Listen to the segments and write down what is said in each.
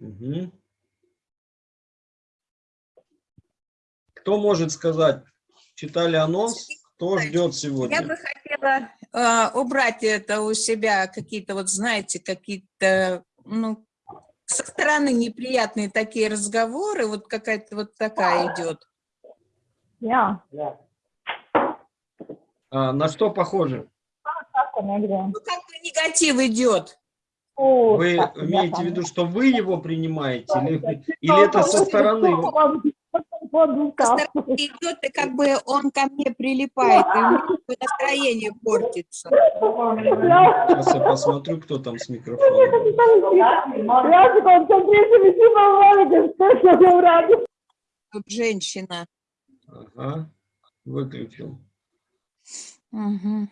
Угу. Кто может сказать, читали анонс, кто ждет сегодня? Я бы хотела э, убрать это у себя, какие-то вот, знаете, какие-то, ну, со стороны неприятные такие разговоры, вот какая-то вот такая идет. Ja, А, на что похоже? Ну, как бы негатив идет. Вы имеете в виду, что вы его принимаете? Или, или это со стороны? Идет, и как бы он ко мне прилипает, и у настроение портится. Сейчас я посмотрю, кто там с микрофоном. Тут женщина. Ага, выключил. Мгм.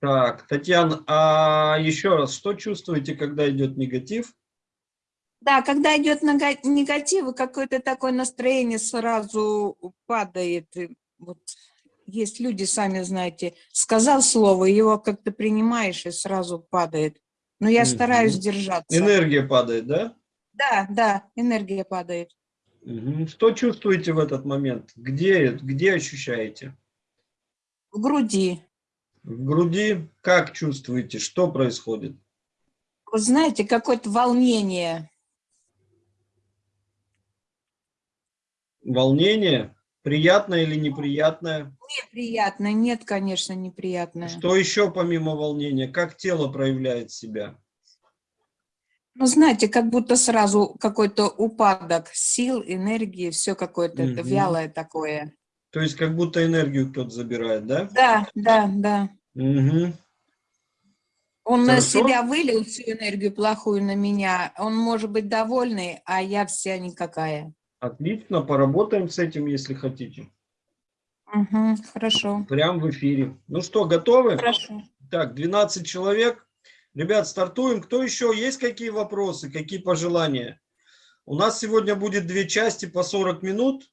Так, Татьяна, а еще раз, что чувствуете, когда идет негатив? Да, когда идет негатив, какое-то такое настроение сразу падает. Вот есть люди, сами знаете, сказал слово, его как-то принимаешь и сразу падает. Но я Мгм. стараюсь держаться. Энергия падает, да? Да, да, энергия падает. Мгм. Что чувствуете в этот момент? Где, где ощущаете? В груди. В груди? Как чувствуете? Что происходит? Вы знаете, какое-то волнение. Волнение? Приятное или неприятное? Неприятно. Нет, конечно, неприятно. Что еще помимо волнения? Как тело проявляет себя? Ну, знаете, как будто сразу какой-то упадок сил, энергии, все какое-то Мгм. вялое такое. То есть как будто энергию кто-то забирает, да? Да, да, да. Угу. Он на Хорошо. себя вылил всю энергию плохую на меня. Он может быть довольный, а я вся никакая. Отлично, поработаем с этим, если хотите. Мгм, хорошо. Прям в эфире. Ну что, готовы? Хорошо. Так, 12 человек. Ребят, стартуем. Кто еще? Есть какие вопросы, какие пожелания? У нас сегодня будет две части по 40 минут.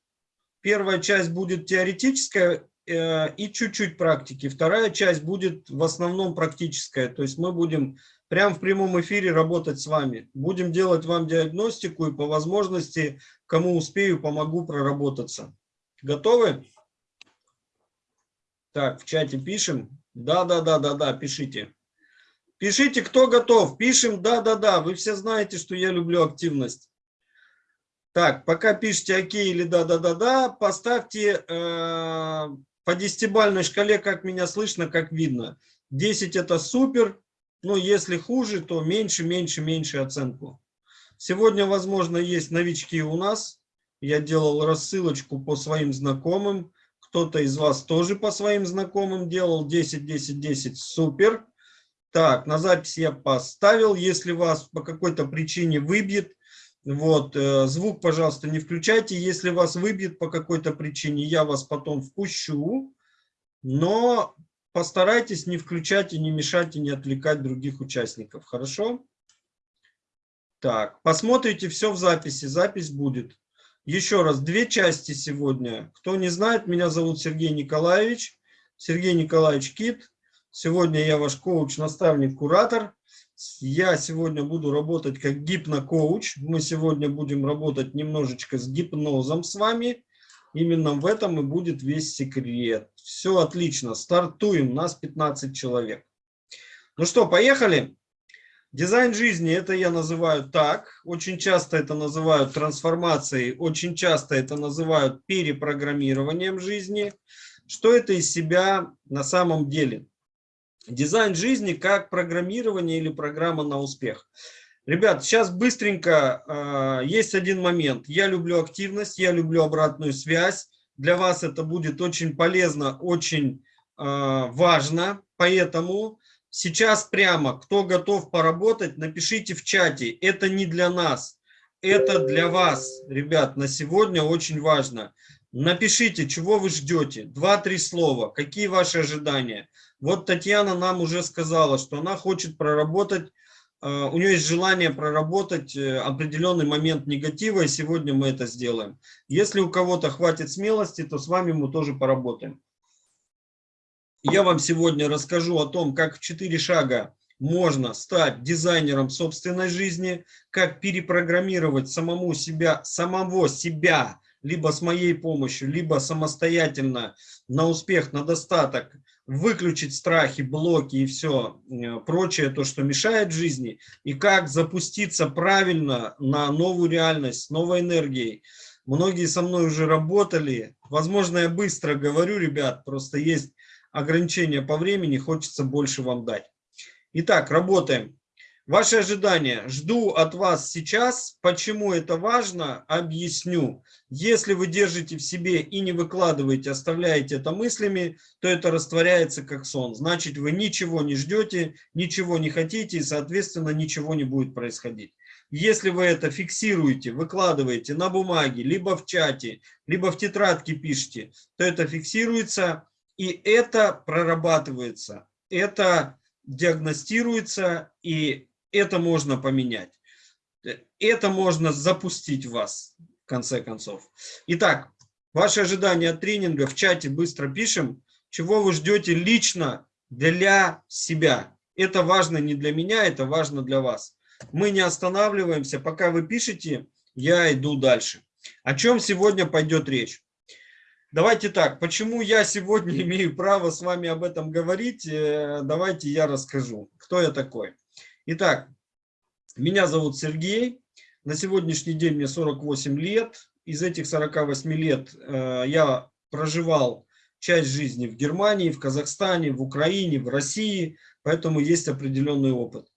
Первая часть будет теоретическая э, и чуть-чуть практики. Вторая часть будет в основном практическая. То есть мы будем прямо в прямом эфире работать с вами. Будем делать вам диагностику и по возможности, кому успею, помогу проработаться. Готовы? Так, в чате пишем. Да, да, да, да, да, пишите. Пишите, кто готов. Пишем, да, да, да. Вы все знаете, что я люблю активность. Так, пока пишите окей или да, да, да, да, поставьте э, по десятибальной шкале, как меня слышно, как видно. 10 это супер, ну если хуже, то меньше, меньше, меньше оценку. Сегодня, возможно, есть новички у нас. Я делал рассылочку по своим знакомым. Кто-то из вас тоже по своим знакомым делал. 10, 10, 10, супер. Так, на запись я поставил. Если вас по какой-то причине выбьет, вот, э, звук, пожалуйста, не включайте. Если вас выбьет по какой-то причине, я вас потом впущу. Но постарайтесь не включать и не мешать и не отвлекать других участников. Хорошо? Так, посмотрите все в записи. Запись будет. Еще раз, две части сегодня. Кто не знает, меня зовут Сергей Николаевич. Сергей Николаевич Кит. Сегодня я ваш коуч, наставник, куратор. Я сегодня буду работать как гипнокоуч. Мы сегодня будем работать немножечко с гипнозом с вами. Именно в этом и будет весь секрет. Все отлично. Стартуем. Нас 15 человек. Ну что, поехали. Дизайн жизни, это я называю так. Очень часто это называют трансформацией. Очень часто это называют перепрограммированием жизни. Что это из себя на самом деле? Дизайн жизни как программирование или программа на успех. Ребят, сейчас быстренько э, есть один момент. Я люблю активность, я люблю обратную связь. Для вас это будет очень полезно, очень э, важно. Поэтому сейчас прямо, кто готов поработать, напишите в чате. Это не для нас, это для вас, ребят, на сегодня очень важно. Напишите, чего вы ждете. Два-три слова. Какие ваши ожидания? Вот Татьяна нам уже сказала, что она хочет проработать, э, у нее есть желание проработать э, определенный момент негатива, и сегодня мы это сделаем. Если у кого-то хватит смелости, то с вами мы тоже поработаем. Я вам сегодня расскажу о том, как в четыре шага можно стать дизайнером собственной жизни, как перепрограммировать самому себя, самого себя, либо с моей помощью, либо самостоятельно на успех, на достаток, выключить страхи, блоки и все прочее, то, что мешает жизни, и как запуститься правильно на новую реальность, с новой энергией. Многие со мной уже работали. Возможно, я быстро говорю, ребят, просто есть ограничения по времени, хочется больше вам дать. Итак, работаем. Ваши ожидания. Жду от вас сейчас. Почему это важно, объясню. Если вы держите в себе и не выкладываете, оставляете это мыслями, то это растворяется как сон. Значит, вы ничего не ждете, ничего не хотите и, соответственно, ничего не будет происходить. Если вы это фиксируете, выкладываете на бумаге, либо в чате, либо в тетрадке пишете, то это фиксируется и это прорабатывается. Это диагностируется и это можно поменять. Это можно запустить вас, в конце концов. Итак, ваши ожидания от тренинга в чате быстро пишем. Чего вы ждете лично для себя. Это важно не для меня, это важно для вас. Мы не останавливаемся. Пока вы пишете, я иду дальше. О чем сегодня пойдет речь? Давайте так, почему я сегодня имею право с вами об этом говорить, э, давайте я расскажу, кто я такой. Итак, меня зовут Сергей. На сегодняшний день мне 48 лет. Из этих 48 лет э, я проживал часть жизни в Германии, в Казахстане, в Украине, в России, поэтому есть определенный опыт.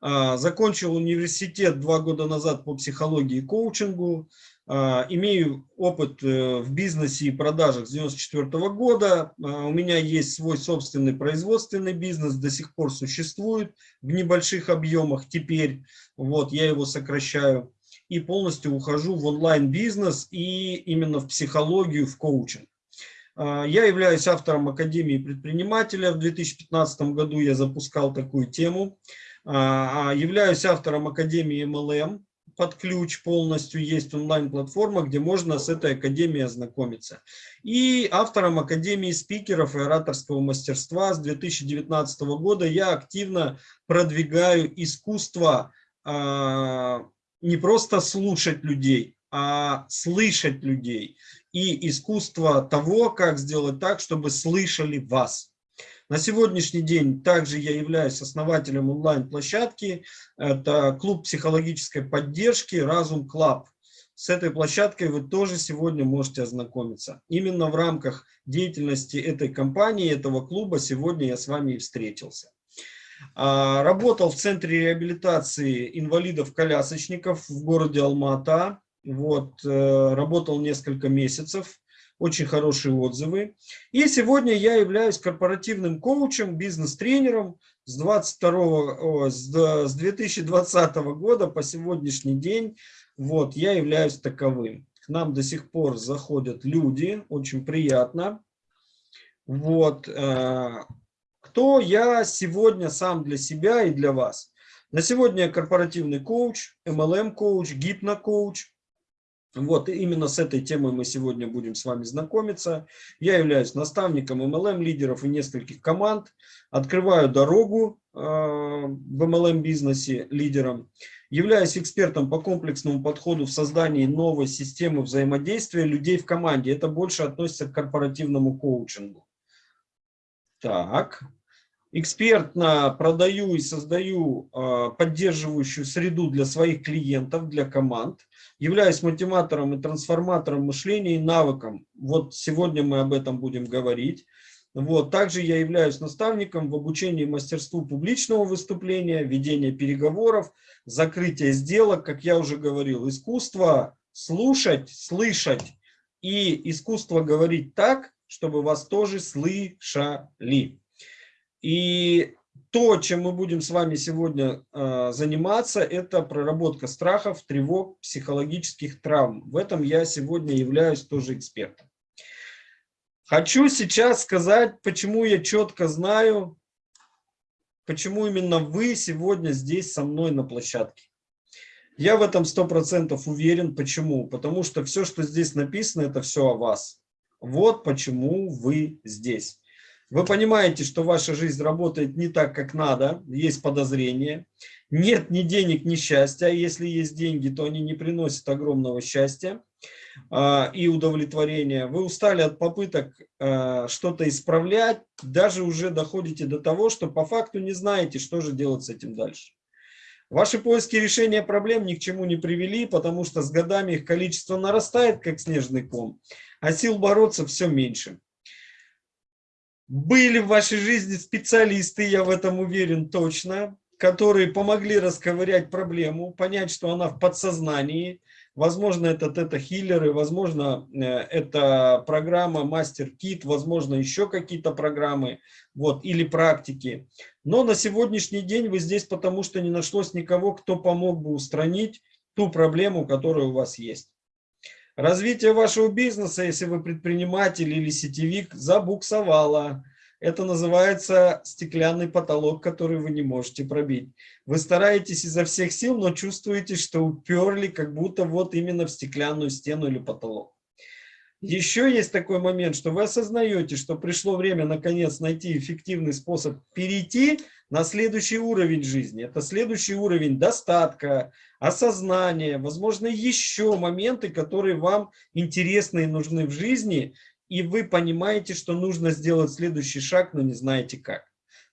Э, закончил университет два года назад по психологии и коучингу. А, имею опыт э, в бизнесе и продажах с 94 года. А, у меня есть свой собственный производственный бизнес, до сих пор существует в небольших объемах теперь. Вот, я его сокращаю. И полностью ухожу в онлайн-бизнес и именно в психологию, в коучинг. А, я являюсь автором Академии предпринимателя. В 2015 году я запускал такую тему. Являюсь автором Академии MLM под ключ полностью есть онлайн-платформа, где можно с этой академией ознакомиться. И автором Академии спикеров и ораторского мастерства с 2019 года я активно продвигаю искусство э, не просто слушать людей, а слышать людей. И искусство того, как сделать так, чтобы слышали вас. На сегодняшний день также я являюсь основателем онлайн-площадки. Это клуб психологической поддержки «Разум Club». С этой площадкой вы тоже сегодня можете ознакомиться. Именно в рамках деятельности этой компании, этого клуба, сегодня я с вами и встретился. А, работал в Центре реабилитации инвалидов-колясочников в городе Алма-Ата. Вот, э, работал несколько месяцев очень хорошие отзывы. И сегодня я являюсь корпоративным коучем, бизнес-тренером с, 22, с 2020 года по сегодняшний день. Вот, я являюсь таковым. К нам до сих пор заходят люди, очень приятно. Вот, э, кто я сегодня сам для себя и для вас. На сегодня я корпоративный коуч, MLM-коуч, гипно-коуч. Вот именно с этой темой мы сегодня будем с вами знакомиться. Я являюсь наставником MLM-лидеров и нескольких команд. Открываю дорогу э, в MLM-бизнесе лидерам. Являюсь экспертом по комплексному подходу в создании новой системы взаимодействия людей в команде. Это больше относится к корпоративному коучингу. Так. Экспертно продаю и создаю э, поддерживающую среду для своих клиентов, для команд являюсь мотиватором и трансформатором мышления и навыком. Вот сегодня мы об этом будем говорить. Вот. Также я являюсь наставником в обучении мастерству публичного выступления, ведения переговоров, закрытия сделок, как я уже говорил, искусство слушать, слышать и искусство говорить так, чтобы вас тоже слышали. И то, чем мы будем с вами сегодня э, заниматься, это проработка страхов, тревог, психологических травм. В этом я сегодня являюсь тоже экспертом. Хочу сейчас сказать, почему я четко знаю, почему именно вы сегодня здесь со мной на площадке. Я в этом сто процентов уверен. Почему? Потому что все, что здесь написано, это все о вас. Вот почему вы здесь. Вы понимаете, что ваша жизнь работает не так, как надо, есть подозрения. Нет ни денег, ни счастья. А если есть деньги, то они не приносят огромного счастья а, и удовлетворения. Вы устали от попыток а, что-то исправлять, даже уже доходите до того, что по факту не знаете, что же делать с этим дальше. Ваши поиски решения проблем ни к чему не привели, потому что с годами их количество нарастает, как снежный ком, а сил бороться все меньше. Были в вашей жизни специалисты, я в этом уверен точно, которые помогли расковырять проблему, понять, что она в подсознании. Возможно, это тета-хиллеры, возможно, э, это программа мастер-кит, возможно, еще какие-то программы вот, или практики. Но на сегодняшний день вы здесь, потому что не нашлось никого, кто помог бы устранить ту проблему, которая у вас есть. Развитие вашего бизнеса, если вы предприниматель или сетевик, забуксовало. Это называется стеклянный потолок, который вы не можете пробить. Вы стараетесь изо всех сил, но чувствуете, что уперли как будто вот именно в стеклянную стену или потолок. Еще есть такой момент, что вы осознаете, что пришло время наконец найти эффективный способ перейти на следующий уровень жизни. Это следующий уровень достатка, осознания, возможно, еще моменты, которые вам интересны и нужны в жизни, и вы понимаете, что нужно сделать следующий шаг, но не знаете как.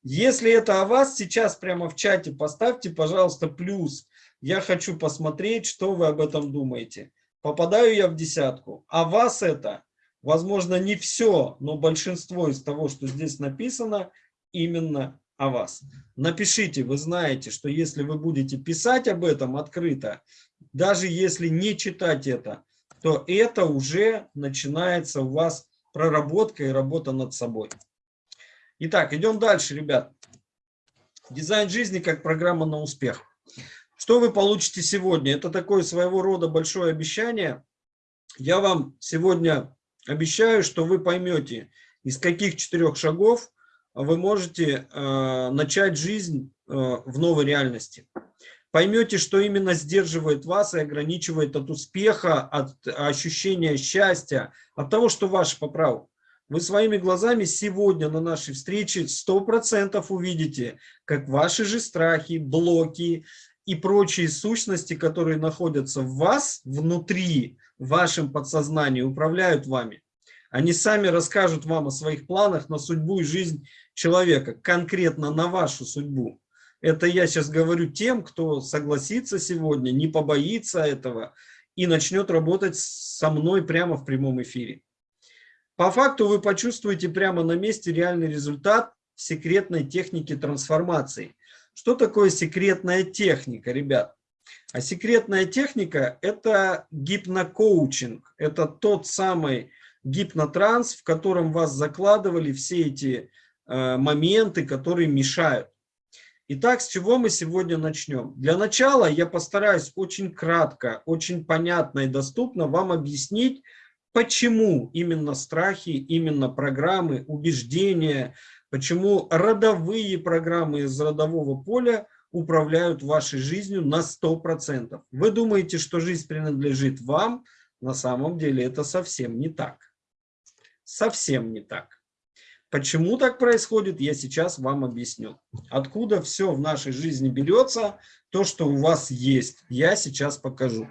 Если это о вас, сейчас прямо в чате поставьте, пожалуйста, плюс. Я хочу посмотреть, что вы об этом думаете попадаю я в десятку, а вас это, возможно, не все, но большинство из того, что здесь написано, именно о вас. Напишите, вы знаете, что если вы будете писать об этом открыто, даже если не читать это, то это уже начинается у вас проработка и работа над собой. Итак, идем дальше, ребят. Дизайн жизни как программа на успех. Что вы получите сегодня? Это такое своего рода большое обещание. Я вам сегодня обещаю, что вы поймете, из каких четырех шагов вы можете э, начать жизнь э, в новой реальности. Поймете, что именно сдерживает вас и ограничивает от успеха, от ощущения счастья, от того, что ваше по праву. Вы своими глазами сегодня на нашей встрече 100% увидите, как ваши же страхи, блоки, и прочие сущности, которые находятся в вас, внутри, в вашем подсознании, управляют вами. Они сами расскажут вам о своих планах на судьбу и жизнь человека, конкретно на вашу судьбу. Это я сейчас говорю тем, кто согласится сегодня, не побоится этого и начнет работать со мной прямо в прямом эфире. По факту вы почувствуете прямо на месте реальный результат секретной техники трансформации. Что такое секретная техника, ребят? А секретная техника – это гипнокоучинг. Это тот самый гипнотранс, в котором вас закладывали все эти э, моменты, которые мешают. Итак, с чего мы сегодня начнем? Для начала я постараюсь очень кратко, очень понятно и доступно вам объяснить, почему именно страхи, именно программы, убеждения, Почему родовые программы из родового поля управляют вашей жизнью на 100%. Вы думаете, что жизнь принадлежит вам, на самом деле это совсем не так. Совсем не так. Почему так происходит, я сейчас вам объясню. Откуда все в нашей жизни берется, то, что у вас есть, я сейчас покажу.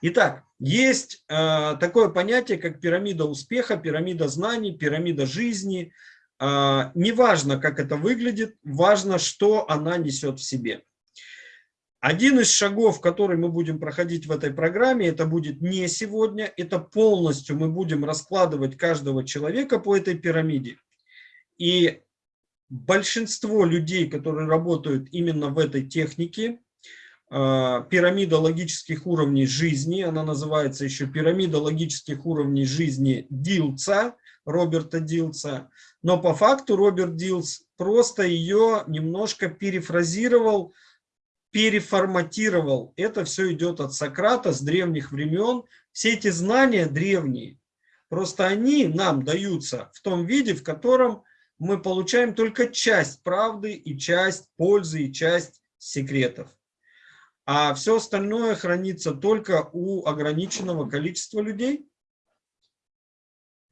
Итак, есть э, такое понятие, как пирамида успеха, пирамида знаний, пирамида жизни – а, неважно, как это выглядит, важно, что она несет в себе. Один из шагов, который мы будем проходить в этой программе, это будет не сегодня, это полностью мы будем раскладывать каждого человека по этой пирамиде. И большинство людей, которые работают именно в этой технике, а, пирамида логических уровней жизни, она называется еще пирамида логических уровней жизни Дилца, Роберта Дилца, но по факту Роберт Дилс просто ее немножко перефразировал, переформатировал. Это все идет от Сократа с древних времен. Все эти знания древние, просто они нам даются в том виде, в котором мы получаем только часть правды и часть пользы и часть секретов. А все остальное хранится только у ограниченного количества людей.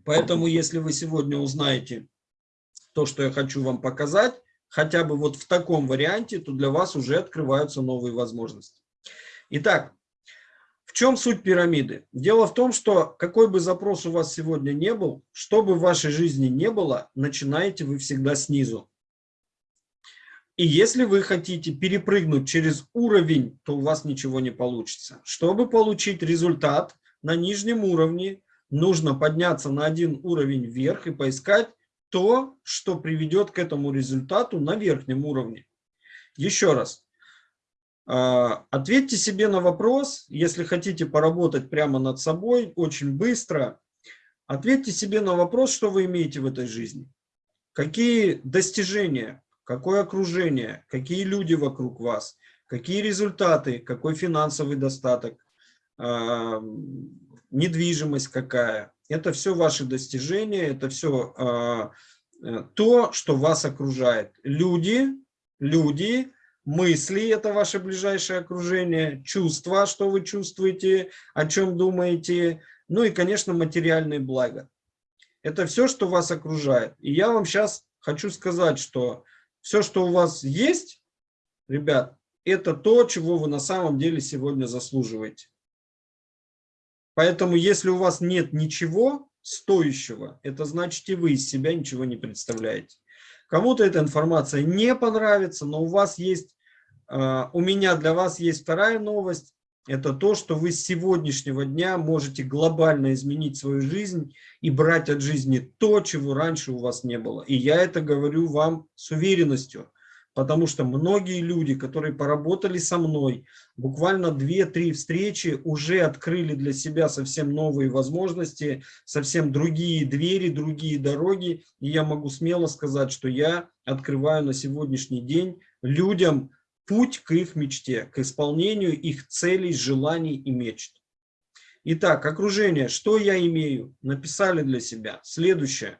Поэтому, если вы сегодня узнаете то, что я хочу вам показать, хотя бы вот в таком варианте, то для вас уже открываются новые возможности. Итак, в чем суть пирамиды? Дело в том, что какой бы запрос у вас сегодня не был, что бы в вашей жизни не было, начинаете вы всегда снизу. И если вы хотите перепрыгнуть через уровень, то у вас ничего не получится. Чтобы получить результат на нижнем уровне, нужно подняться на один уровень вверх и поискать то, что приведет к этому результату на верхнем уровне. Еще раз. А, ответьте себе на вопрос, если хотите поработать прямо над собой, очень быстро. Ответьте себе на вопрос, что вы имеете в этой жизни. Какие достижения, какое окружение, какие люди вокруг вас, какие результаты, какой финансовый достаток, а, недвижимость какая. Это все ваши достижения, это все а, э, то, что вас окружает. Люди, люди, мысли – это ваше ближайшее окружение, чувства, что вы чувствуете, о чем думаете, ну и, конечно, материальные блага. Это все, что вас окружает. И я вам сейчас хочу сказать, что все, что у вас есть, ребят, это то, чего вы на самом деле сегодня заслуживаете. Поэтому, если у вас нет ничего стоящего, это значит и вы из себя ничего не представляете. Кому-то эта информация не понравится, но у вас есть, а, у меня для вас есть вторая новость. Это то, что вы с сегодняшнего дня можете глобально изменить свою жизнь и брать от жизни то, чего раньше у вас не было. И я это говорю вам с уверенностью потому что многие люди, которые поработали со мной, буквально 2-3 встречи уже открыли для себя совсем новые возможности, совсем другие двери, другие дороги. И я могу смело сказать, что я открываю на сегодняшний день людям путь к их мечте, к исполнению их целей, желаний и мечт. Итак, окружение. Что я имею? Написали для себя. Следующее.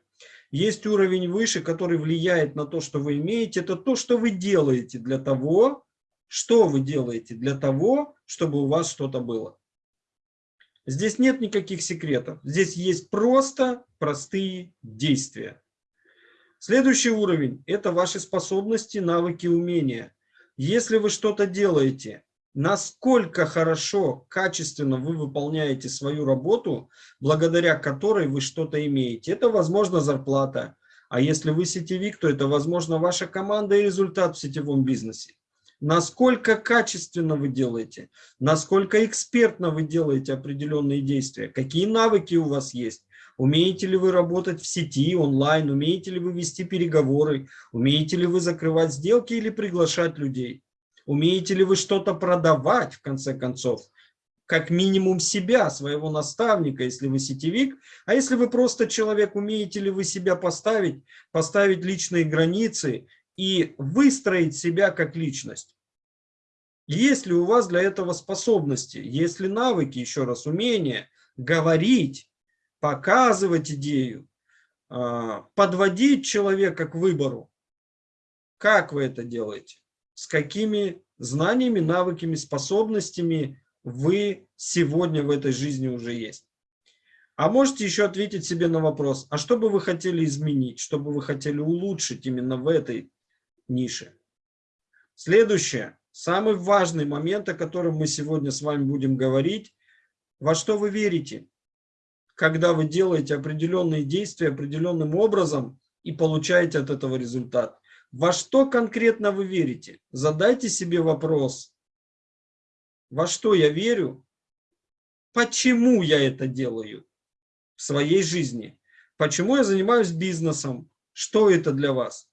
Есть уровень выше, который влияет на то, что вы имеете. Это то, что вы делаете для того, что вы делаете для того, чтобы у вас что-то было. Здесь нет никаких секретов. Здесь есть просто простые действия. Следующий уровень – это ваши способности, навыки, умения. Если вы что-то делаете насколько хорошо, качественно вы выполняете свою работу, благодаря которой вы что-то имеете. Это, возможно, зарплата. А если вы сетевик, то это, возможно, ваша команда и результат в сетевом бизнесе. Насколько качественно вы делаете, насколько экспертно вы делаете определенные действия, какие навыки у вас есть. Умеете ли вы работать в сети, онлайн, умеете ли вы вести переговоры, умеете ли вы закрывать сделки или приглашать людей. Умеете ли вы что-то продавать, в конце концов? Как минимум себя, своего наставника, если вы сетевик. А если вы просто человек, умеете ли вы себя поставить, поставить личные границы и выстроить себя как личность? Есть ли у вас для этого способности, есть ли навыки, еще раз, умения говорить, показывать идею, а, подводить человека к выбору? Как вы это делаете? С какими знаниями, навыками, способностями вы сегодня в этой жизни уже есть. А можете еще ответить себе на вопрос, а что бы вы хотели изменить, что бы вы хотели улучшить именно в этой нише. Следующее, самый важный момент, о котором мы сегодня с вами будем говорить, во что вы верите, когда вы делаете определенные действия определенным образом и получаете от этого результат. Во что конкретно вы верите? Задайте себе вопрос. Во что я верю? Почему я это делаю в своей жизни? Почему я занимаюсь бизнесом? Что это для вас?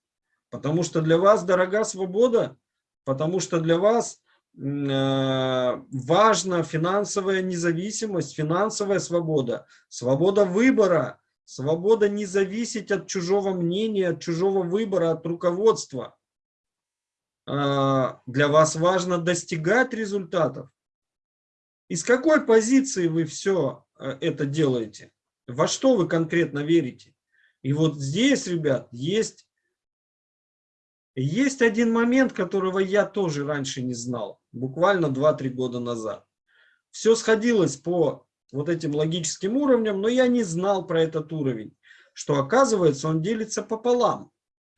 Потому что для вас дорога свобода, потому что для вас э, важна финансовая независимость, финансовая свобода, свобода выбора, Свобода не зависеть от чужого мнения, от чужого выбора, от руководства. А, для вас важно достигать результатов. Из какой позиции вы все э, это делаете? Во что вы конкретно верите? И вот здесь, ребят, есть, есть один момент, которого я тоже раньше не знал, буквально 2-3 года назад. Все сходилось по вот этим логическим уровнем, но я не знал про этот уровень, что оказывается он делится пополам.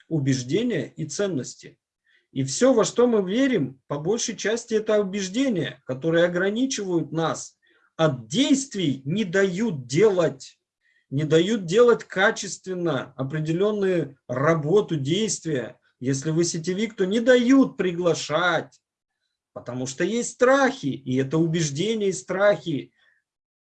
убеждения и ценности. И все, во что мы верим, по большей части это убеждения, которые ограничивают нас от действий, не дают делать, не дают делать качественно определенную работу, действия. Если вы сетевик, то не дают приглашать, потому что есть страхи, и это убеждения и страхи.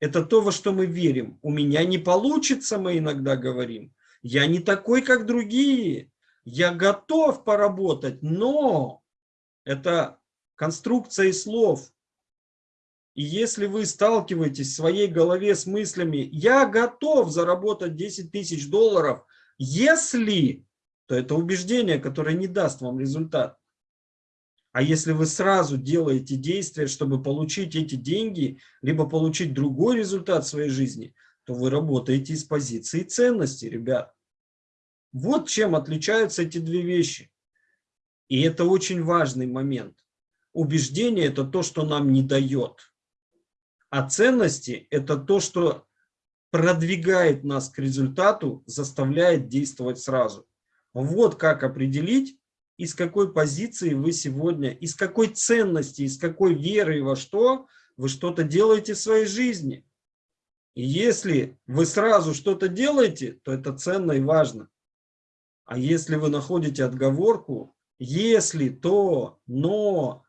Это то, во что мы верим. У меня не получится, мы иногда говорим. Я не такой, как другие я готов поработать, но это конструкция слов. И если вы сталкиваетесь в своей голове с мыслями, я готов заработать 10 тысяч долларов, если, то это убеждение, которое не даст вам результат. А если вы сразу делаете действия, чтобы получить эти деньги, либо получить другой результат в своей жизни, то вы работаете из позиции ценности, ребят. Вот чем отличаются эти две вещи. И это очень важный момент. Убеждение – это то, что нам не дает. А ценности – это то, что продвигает нас к результату, заставляет действовать сразу. Вот как определить, из какой позиции вы сегодня, из какой ценности, из какой веры во что вы что-то делаете в своей жизни. И если вы сразу что-то делаете, то это ценно и важно. А если вы находите отговорку, если, то, но,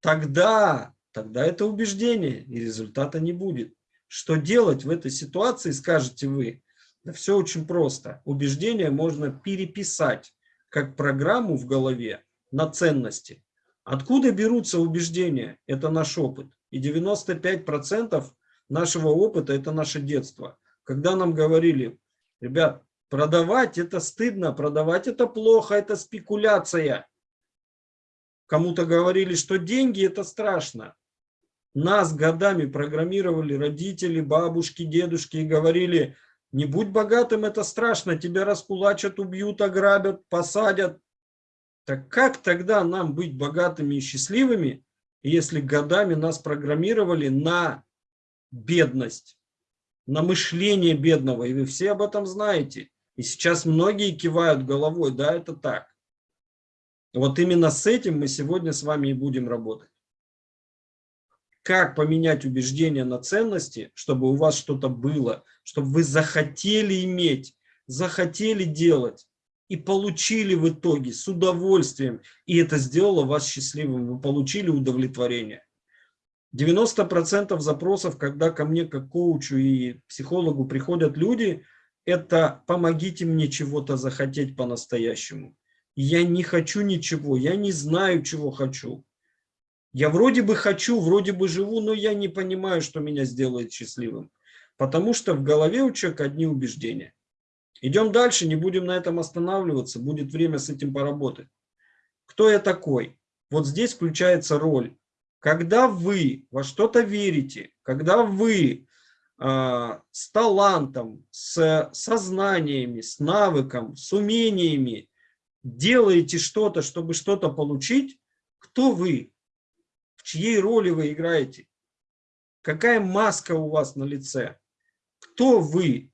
тогда, тогда это убеждение, и результата не будет. Что делать в этой ситуации, скажете вы? Да все очень просто. Убеждение можно переписать как программу в голове на ценности. Откуда берутся убеждения? Это наш опыт. И 95% нашего опыта – это наше детство. Когда нам говорили, ребят, Продавать это стыдно, продавать это плохо, это спекуляция. Кому-то говорили, что деньги это страшно. Нас годами программировали родители, бабушки, дедушки и говорили, не будь богатым, это страшно, тебя раскулачат, убьют, ограбят, посадят. Так как тогда нам быть богатыми и счастливыми, если годами нас программировали на бедность, на мышление бедного, и вы все об этом знаете. И сейчас многие кивают головой, да, это так. Вот именно с этим мы сегодня с вами и будем работать. Как поменять убеждения на ценности, чтобы у вас что-то было, чтобы вы захотели иметь, захотели делать и получили в итоге с удовольствием, и это сделало вас счастливым, вы получили удовлетворение. 90% запросов, когда ко мне как коучу и психологу приходят люди, это помогите мне чего-то захотеть по-настоящему. Я не хочу ничего, я не знаю, чего хочу. Я вроде бы хочу, вроде бы живу, но я не понимаю, что меня сделает счастливым. Потому что в голове у человека одни убеждения. Идем дальше, не будем на этом останавливаться, будет время с этим поработать. Кто я такой? Вот здесь включается роль. Когда вы во что-то верите, когда вы а, с талантом, с сознаниями, с навыком, с умениями делаете что-то, чтобы что-то получить, кто вы? Чьей роли вы играете? Какая маска у вас на лице? Кто вы?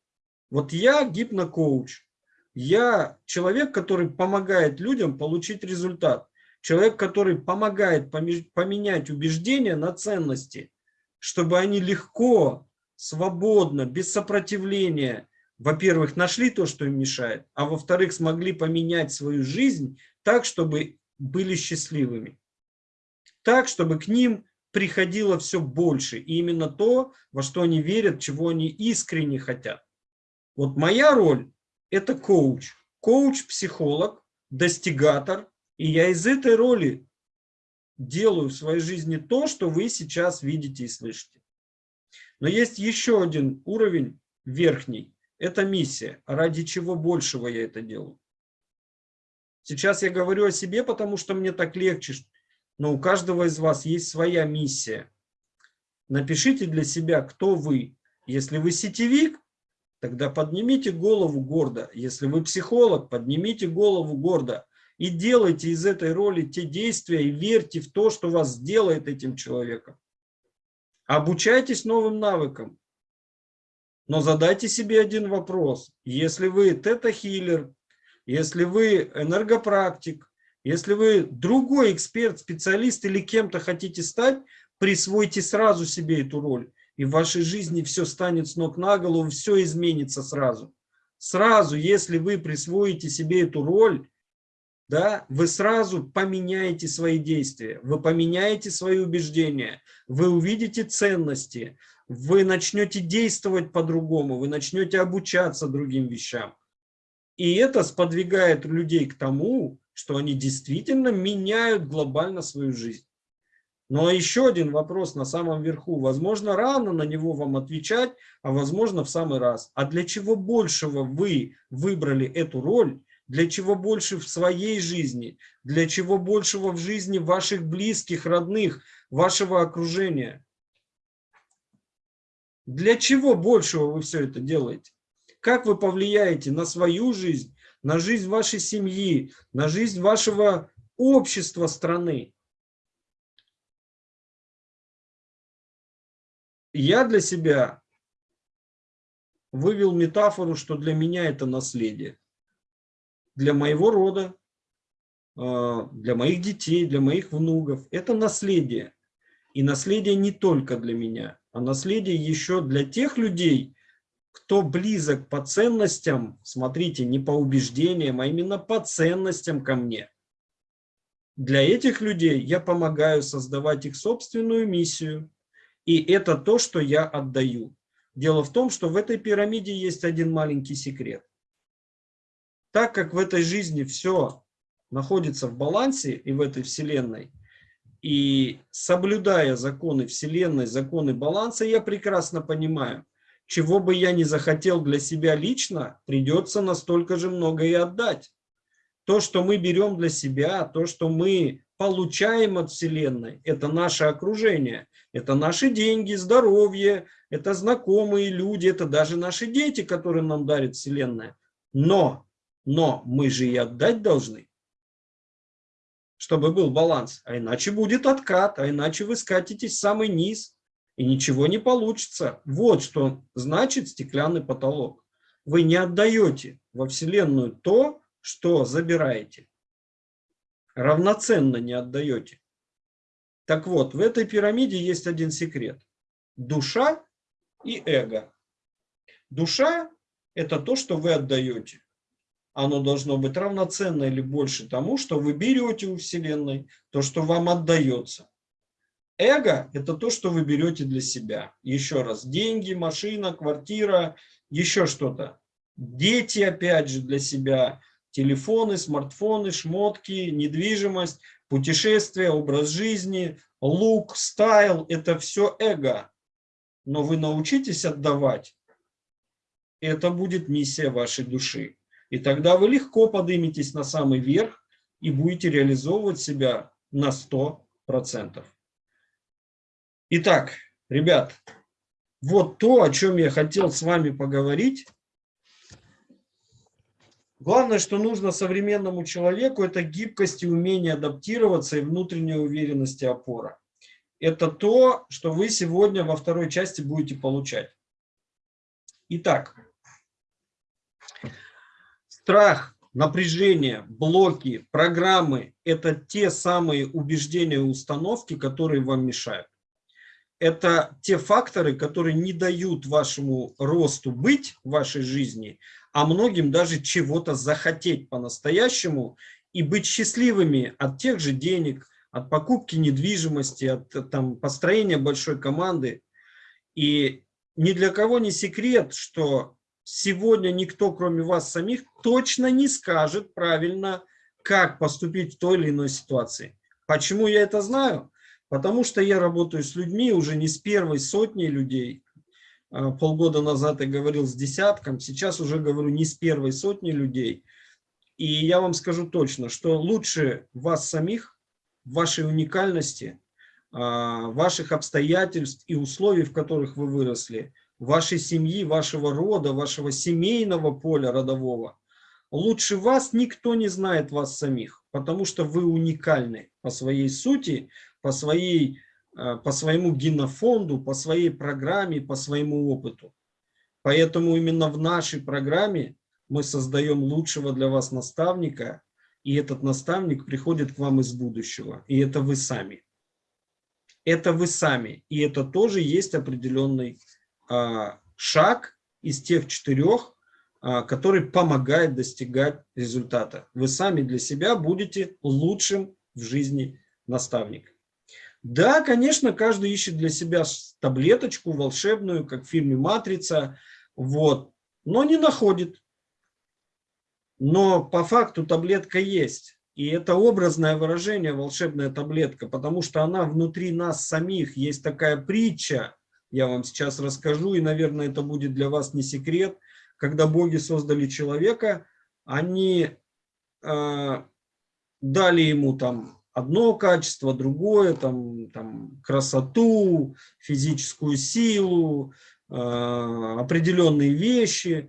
Вот я гипнокоуч. Я человек, который помогает людям получить результат. Человек, который помогает поменять убеждения на ценности, чтобы они легко свободно, без сопротивления, во-первых, нашли то, что им мешает, а во-вторых, смогли поменять свою жизнь так, чтобы были счастливыми. Так, чтобы к ним приходило все больше. И именно то, во что они верят, чего они искренне хотят. Вот моя роль – это коуч. Коуч-психолог, достигатор. И я из этой роли делаю в своей жизни то, что вы сейчас видите и слышите. Но есть еще один уровень верхний. Это миссия. Ради чего большего я это делаю? Сейчас я говорю о себе, потому что мне так легче. Но у каждого из вас есть своя миссия. Напишите для себя, кто вы. Если вы сетевик, тогда поднимите голову гордо. Если вы психолог, поднимите голову гордо. И делайте из этой роли те действия и верьте в то, что вас сделает этим человеком. Обучайтесь новым навыкам. Но задайте себе один вопрос. Если вы тета-хиллер, если вы энергопрактик, если вы другой эксперт, специалист или кем-то хотите стать, присвойте сразу себе эту роль. И в вашей жизни все станет с ног на голову, все изменится сразу. Сразу, если вы присвоите себе эту роль, да, вы сразу поменяете свои действия, вы поменяете свои убеждения, вы увидите ценности, вы начнете действовать по-другому, вы начнете обучаться другим вещам. И это сподвигает людей к тому, что они действительно меняют глобально свою жизнь. Но еще один вопрос на самом верху. Возможно, рано на него вам отвечать, а возможно в самый раз. А для чего большего вы выбрали эту роль для чего больше в своей жизни, для чего большего в жизни ваших близких, родных, вашего окружения. Для чего большего вы все это делаете? Как вы повлияете на свою жизнь, на жизнь вашей семьи, на жизнь вашего общества страны? Я для себя вывел метафору, что для меня это наследие для моего рода, а, для моих детей, для моих внуков. Это наследие. И наследие не только для меня, а наследие еще для тех людей, кто близок по ценностям, смотрите, не по убеждениям, а именно по ценностям ко мне. Для этих людей я помогаю создавать их собственную миссию. И это то, что я отдаю. Дело в том, что в этой пирамиде есть один маленький секрет так как в этой жизни все находится в балансе и в этой вселенной, и соблюдая законы вселенной, законы баланса, я прекрасно понимаю, чего бы я ни захотел для себя лично, придется настолько же много и отдать. То, что мы берем для себя, то, что мы получаем от Вселенной, это наше окружение, это наши деньги, здоровье, это знакомые люди, это даже наши дети, которые нам дарит Вселенная. Но но мы же и отдать должны, чтобы был баланс. А иначе будет откат, а иначе вы скатитесь в самый низ, и ничего не получится. Вот что значит стеклянный потолок. Вы не отдаете во Вселенную то, что забираете. Равноценно не отдаете. Так вот, в этой пирамиде есть один секрет. Душа и эго. Душа – это то, что вы отдаете оно должно быть равноценно или больше тому, что вы берете у Вселенной, то, что вам отдается. Эго – это то, что вы берете для себя. Еще раз, деньги, машина, квартира, еще что-то. Дети, опять же, для себя. Телефоны, смартфоны, шмотки, недвижимость, путешествия, образ жизни, лук, стайл – это все эго. Но вы научитесь отдавать, это будет миссия вашей души. И тогда вы легко подниметесь на самый верх и будете реализовывать себя на 100%. Итак, ребят, вот то, о чем я хотел с вами поговорить. Главное, что нужно современному человеку, это гибкость и умение адаптироваться и внутренняя уверенность и опора. Это то, что вы сегодня во второй части будете получать. Итак, Страх, напряжение, блоки, программы – это те самые убеждения и установки, которые вам мешают. Это те факторы, которые не дают вашему росту быть в вашей жизни, а многим даже чего-то захотеть по-настоящему и быть счастливыми от тех же денег, от покупки недвижимости, от там, построения большой команды. И ни для кого не секрет, что сегодня никто, кроме вас самих, точно не скажет правильно, как поступить в той или иной ситуации. Почему я это знаю? Потому что я работаю с людьми уже не с первой сотней людей. А, полгода назад я говорил с десятком, сейчас уже говорю не с первой сотней людей. И я вам скажу точно, что лучше вас самих, вашей уникальности, а, ваших обстоятельств и условий, в которых вы выросли, вашей семьи, вашего рода, вашего семейного поля родового. Лучше вас никто не знает вас самих, потому что вы уникальны по своей сути, по, своей, э, по своему генофонду, по своей программе, по своему опыту. Поэтому именно в нашей программе мы создаем лучшего для вас наставника, и этот наставник приходит к вам из будущего, и это вы сами. Это вы сами, и это тоже есть определенный а, шаг из тех четырех, а, который помогает достигать результата. Вы сами для себя будете лучшим в жизни наставник. Да, конечно, каждый ищет для себя таблеточку волшебную, как в фильме «Матрица», вот, но не находит. Но по факту таблетка есть. И это образное выражение «волшебная таблетка», потому что она внутри нас самих. Есть такая притча, я вам сейчас расскажу, и, наверное, это будет для вас не секрет. Когда боги создали человека, они э, дали ему там одно качество, другое, там, там красоту, физическую силу, э, определенные вещи,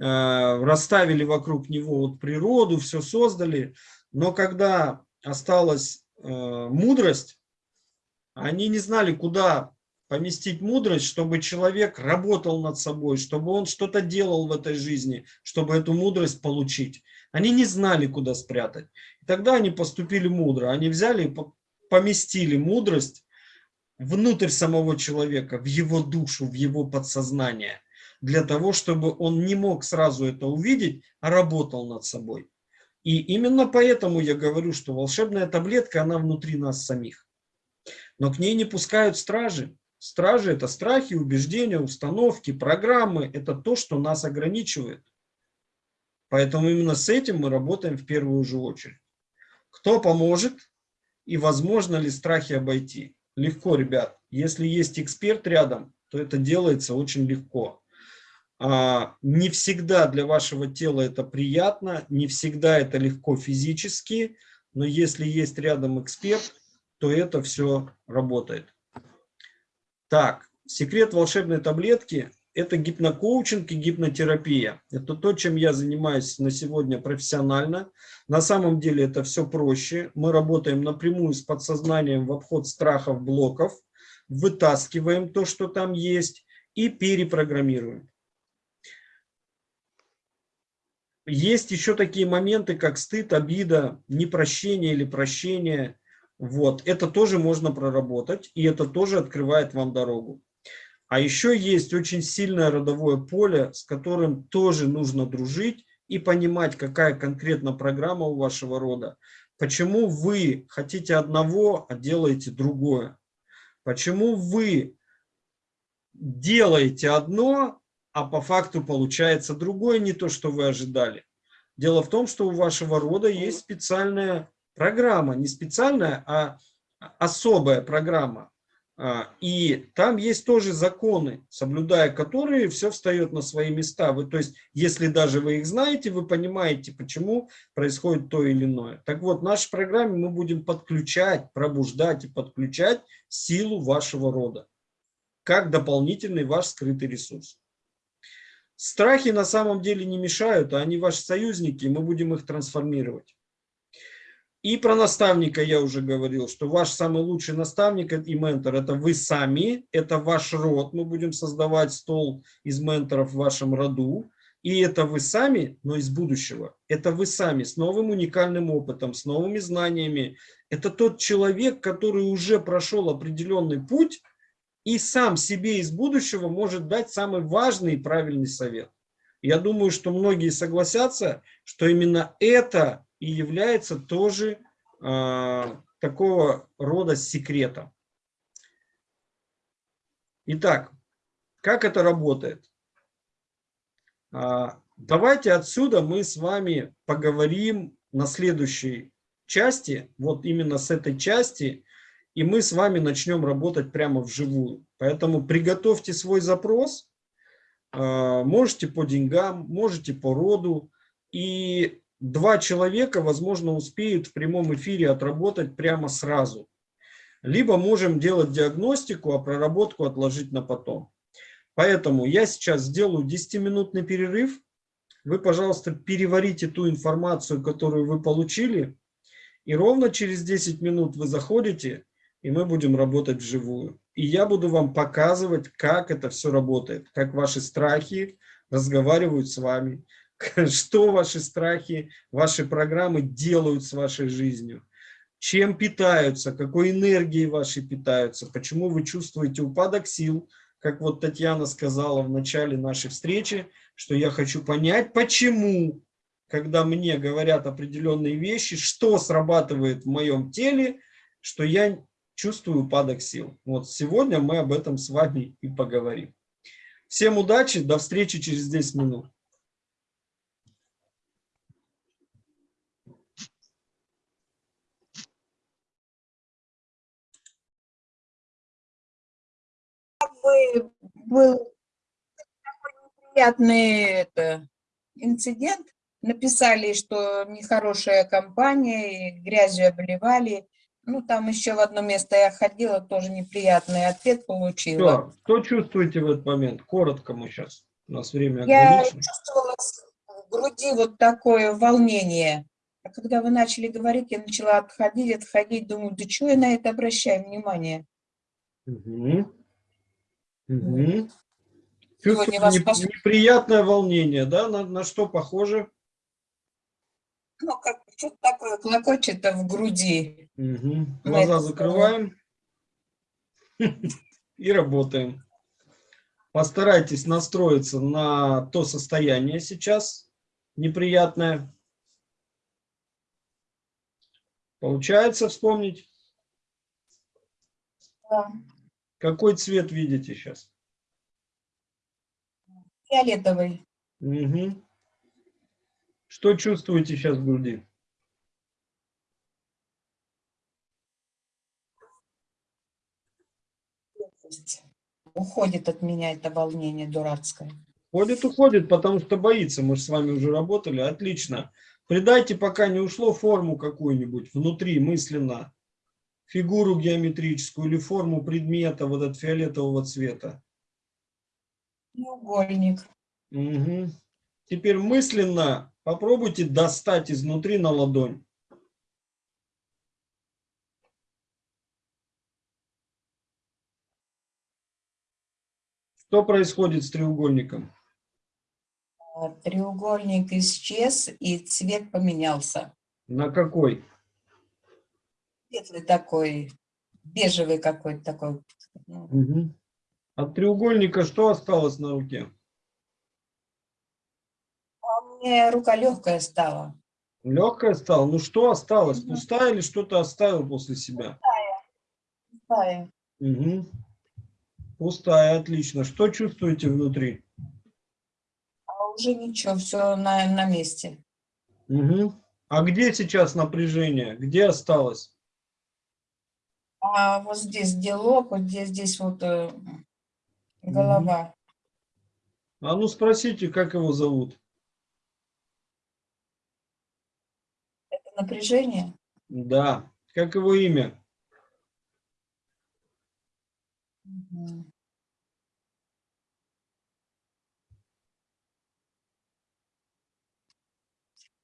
э, расставили вокруг него вот природу, все создали. Но когда осталась э, мудрость, они не знали, куда поместить мудрость, чтобы человек работал над собой, чтобы он что-то делал в этой жизни, чтобы эту мудрость получить. Они не знали, куда спрятать. И тогда они поступили мудро. Они взяли и поместили мудрость внутрь самого человека, в его душу, в его подсознание, для того, чтобы он не мог сразу это увидеть, а работал над собой. И именно поэтому я говорю, что волшебная таблетка, она внутри нас самих. Но к ней не пускают стражи. Стражи – это страхи, убеждения, установки, программы. Это то, что нас ограничивает. Поэтому именно с этим мы работаем в первую же очередь. Кто поможет и возможно ли страхи обойти? Легко, ребят. Если есть эксперт рядом, то это делается очень легко. А, не всегда для вашего тела это приятно, не всегда это легко физически, но если есть рядом эксперт, то это все работает. Так, секрет волшебной таблетки это гипнокоучинг и гипнотерапия. Это то, чем я занимаюсь на сегодня профессионально. На самом деле это все проще. Мы работаем напрямую с подсознанием в обход страхов, блоков, вытаскиваем то, что там есть, и перепрограммируем. Есть еще такие моменты, как стыд, обида, непрощение или прощение. Вот. Это тоже можно проработать, и это тоже открывает вам дорогу. А еще есть очень сильное родовое поле, с которым тоже нужно дружить и понимать, какая конкретно программа у вашего рода. Почему вы хотите одного, а делаете другое? Почему вы делаете одно, а по факту получается другое, не то, что вы ожидали? Дело в том, что у вашего рода есть специальная программа, не специальная, а особая программа. А, и там есть тоже законы, соблюдая которые все встает на свои места. Вы, то есть, если даже вы их знаете, вы понимаете, почему происходит то или иное. Так вот, в нашей программе мы будем подключать, пробуждать и подключать силу вашего рода, как дополнительный ваш скрытый ресурс. Страхи на самом деле не мешают, а они ваши союзники, и мы будем их трансформировать. И про наставника я уже говорил, что ваш самый лучший наставник и ментор – это вы сами, это ваш род. Мы будем создавать стол из менторов в вашем роду. И это вы сами, но из будущего. Это вы сами, с новым уникальным опытом, с новыми знаниями. Это тот человек, который уже прошел определенный путь и сам себе из будущего может дать самый важный и правильный совет. Я думаю, что многие согласятся, что именно это и является тоже э, такого рода секретом. Итак, как это работает? А, давайте отсюда мы с вами поговорим на следующей части, вот именно с этой части, и мы с вами начнем работать прямо вживую. Поэтому приготовьте свой запрос, а, можете по деньгам, можете по роду, и два человека, возможно, успеют в прямом эфире отработать прямо сразу. Либо можем делать диагностику, а проработку отложить на потом. Поэтому я сейчас сделаю 10-минутный перерыв. Вы, пожалуйста, переварите ту информацию, которую вы получили. И ровно через 10 минут вы заходите, и мы будем работать вживую. И я буду вам показывать, как это все работает, как ваши страхи разговаривают с вами, что ваши страхи, ваши программы делают с вашей жизнью, чем питаются, какой энергией вашей питаются, почему вы чувствуете упадок сил, как вот Татьяна сказала в начале нашей встречи, что я хочу понять, почему, когда мне говорят определенные вещи, что срабатывает в моем теле, что я чувствую упадок сил. Вот сегодня мы об этом с вами и поговорим. Всем удачи, до встречи через 10 минут. бы был такой неприятный это, инцидент. Написали, что нехорошая компания, и грязью обливали. Ну, там еще в одно место я ходила, тоже неприятный ответ получила. Что, что чувствуете в этот момент? Коротко мы сейчас. У нас время Я ограничено. чувствовала в груди вот такое волнение. А когда вы начали говорить, я начала отходить, отходить, думаю, да чего я на это обращаю внимание? Мгм. Вас неп- пос- неприятное волнение, да? На, на что похоже? Ну, как что-то такое клокочет в груди. На Глаза закрываем и работаем. Постарайтесь настроиться на то состояние сейчас неприятное. Получается вспомнить? Да. Какой цвет видите сейчас? Фиолетовый. Мгм. Что чувствуете сейчас в груди? Уходит от меня это волнение дурацкое. Ходит, уходит, потому что боится. Мы же с вами уже работали. Отлично. Придайте, пока не ушло, форму какую-нибудь внутри, мысленно. Фигуру геометрическую или форму предмета вот от фиолетового цвета. Треугольник. Мгм. Теперь мысленно попробуйте достать изнутри на ладонь. Что происходит с треугольником? А, Треугольник исчез, и цвет поменялся. На какой? Светлый такой, бежевый какой-то такой. ну. От треугольника что осталось на руке? А у меня рука легкая стала. Легкая стала? Ну что осталось? Мгм. Пустая или что-то оставил после себя? Пустая. Мгм. Пустая, отлично. Что чувствуете внутри? А уже ничего, все на, на месте. Мгм. А где сейчас напряжение? Где осталось? А вот здесь где лоб, вот здесь, здесь вот э, голова. А ну спросите, как его зовут? Это напряжение. Да. Как его имя?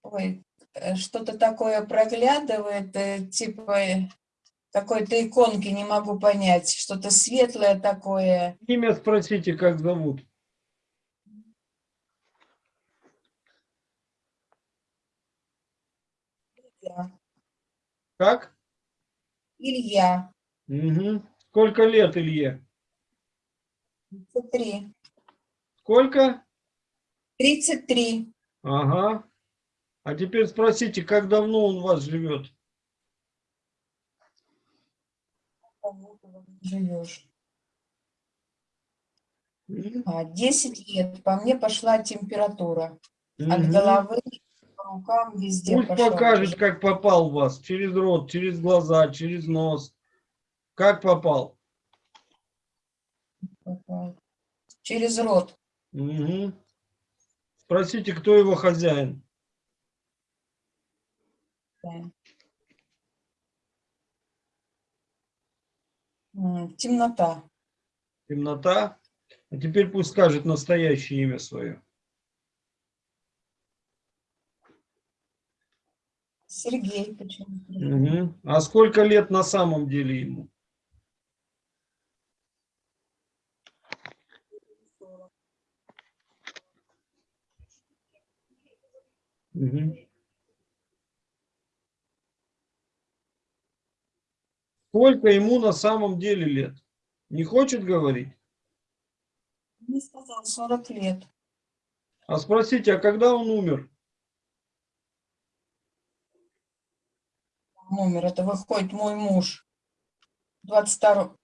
Ой, э, что-то такое проглядывает, э, типа э, какой-то иконки, не могу понять. Что-то светлое такое. Имя спросите, как зовут. Илья. Как? Илья. Мгм. Сколько лет Илье? 33. Сколько? 33. Ага. А теперь спросите, как давно он у вас живет? Живешь. М? А, 10 лет. По мне пошла температура. От головы, по рукам, везде Пусть пошла. покажет, как попал в вас. Через рот, через глаза, через нос. Как попал? Попал. Через рот. Мгм. Спросите, кто его хозяин. да. Темнота. Темнота. А теперь пусть скажет настоящее имя свое. Сергей почему-то. Мгм. А сколько лет на самом деле ему? Мгм. Сколько ему на самом деле лет? Не хочет говорить? Не сказал, 40 лет. А спросите, а когда он умер? Номер, это выходит мой муж. 22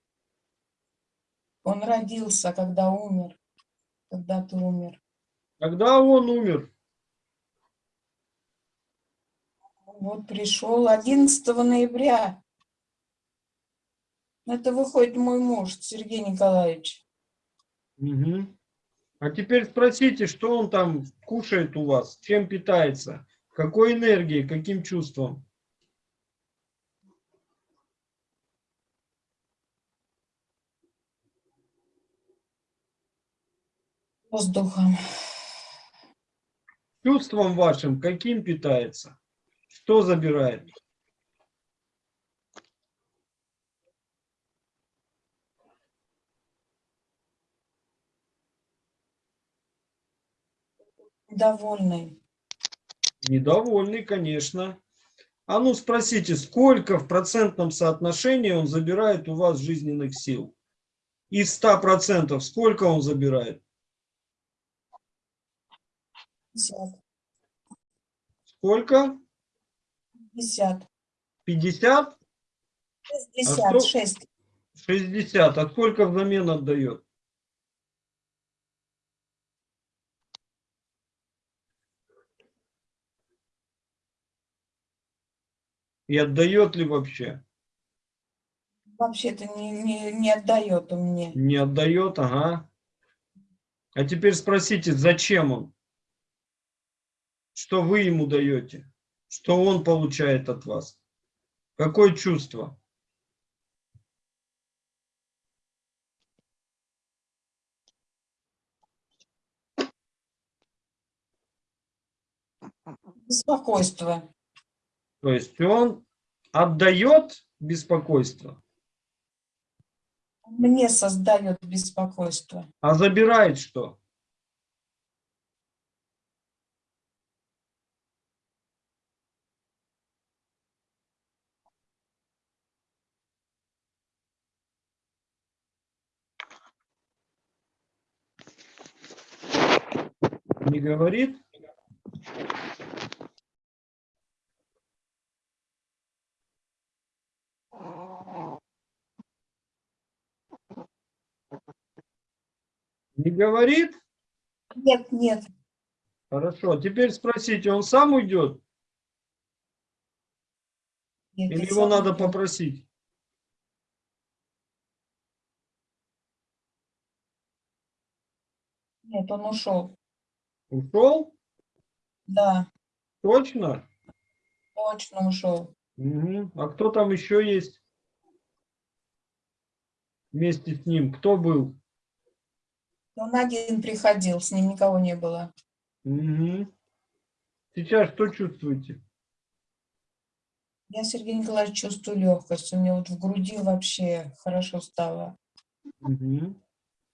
Он родился, когда умер. Когда ты умер. Когда он умер? Вот пришел 11 ноября. Это выходит мой муж, Сергей Николаевич. Мгм. А теперь спросите, что он там кушает у вас, чем питается, какой энергией, каким чувством? Воздухом. Чувством вашим каким питается? Что забирает? Довольный. Недовольный, конечно. А ну спросите, сколько в процентном соотношении он забирает у вас жизненных сил? Из 100% сколько он забирает? 50. Сколько? 50. 50? 66. 60. А сколько взамен отдает? И отдает ли вообще? Вообще-то не, не, не отдает он мне. Не отдает, ага. А теперь спросите, зачем он? Что вы ему даете? Что он получает от вас? Какое чувство? Беспокойство. То есть он отдает беспокойство, Мне создает беспокойство. а забирает что? Не говорит? Не говорит? Нет, нет. Хорошо. Теперь спросите, он сам уйдет? нет Или его надо иду. попросить? Нет, он ушел. Ушел? Да, Точно? точно ушел. А кто там еще есть? Вместе с ним. Кто был? Он один приходил, с ним никого не было. Мгм. Сейчас что чувствуете? Я, Сергей Николаевич, чувствую легкость. У меня вот в груди вообще хорошо стало. Мгм.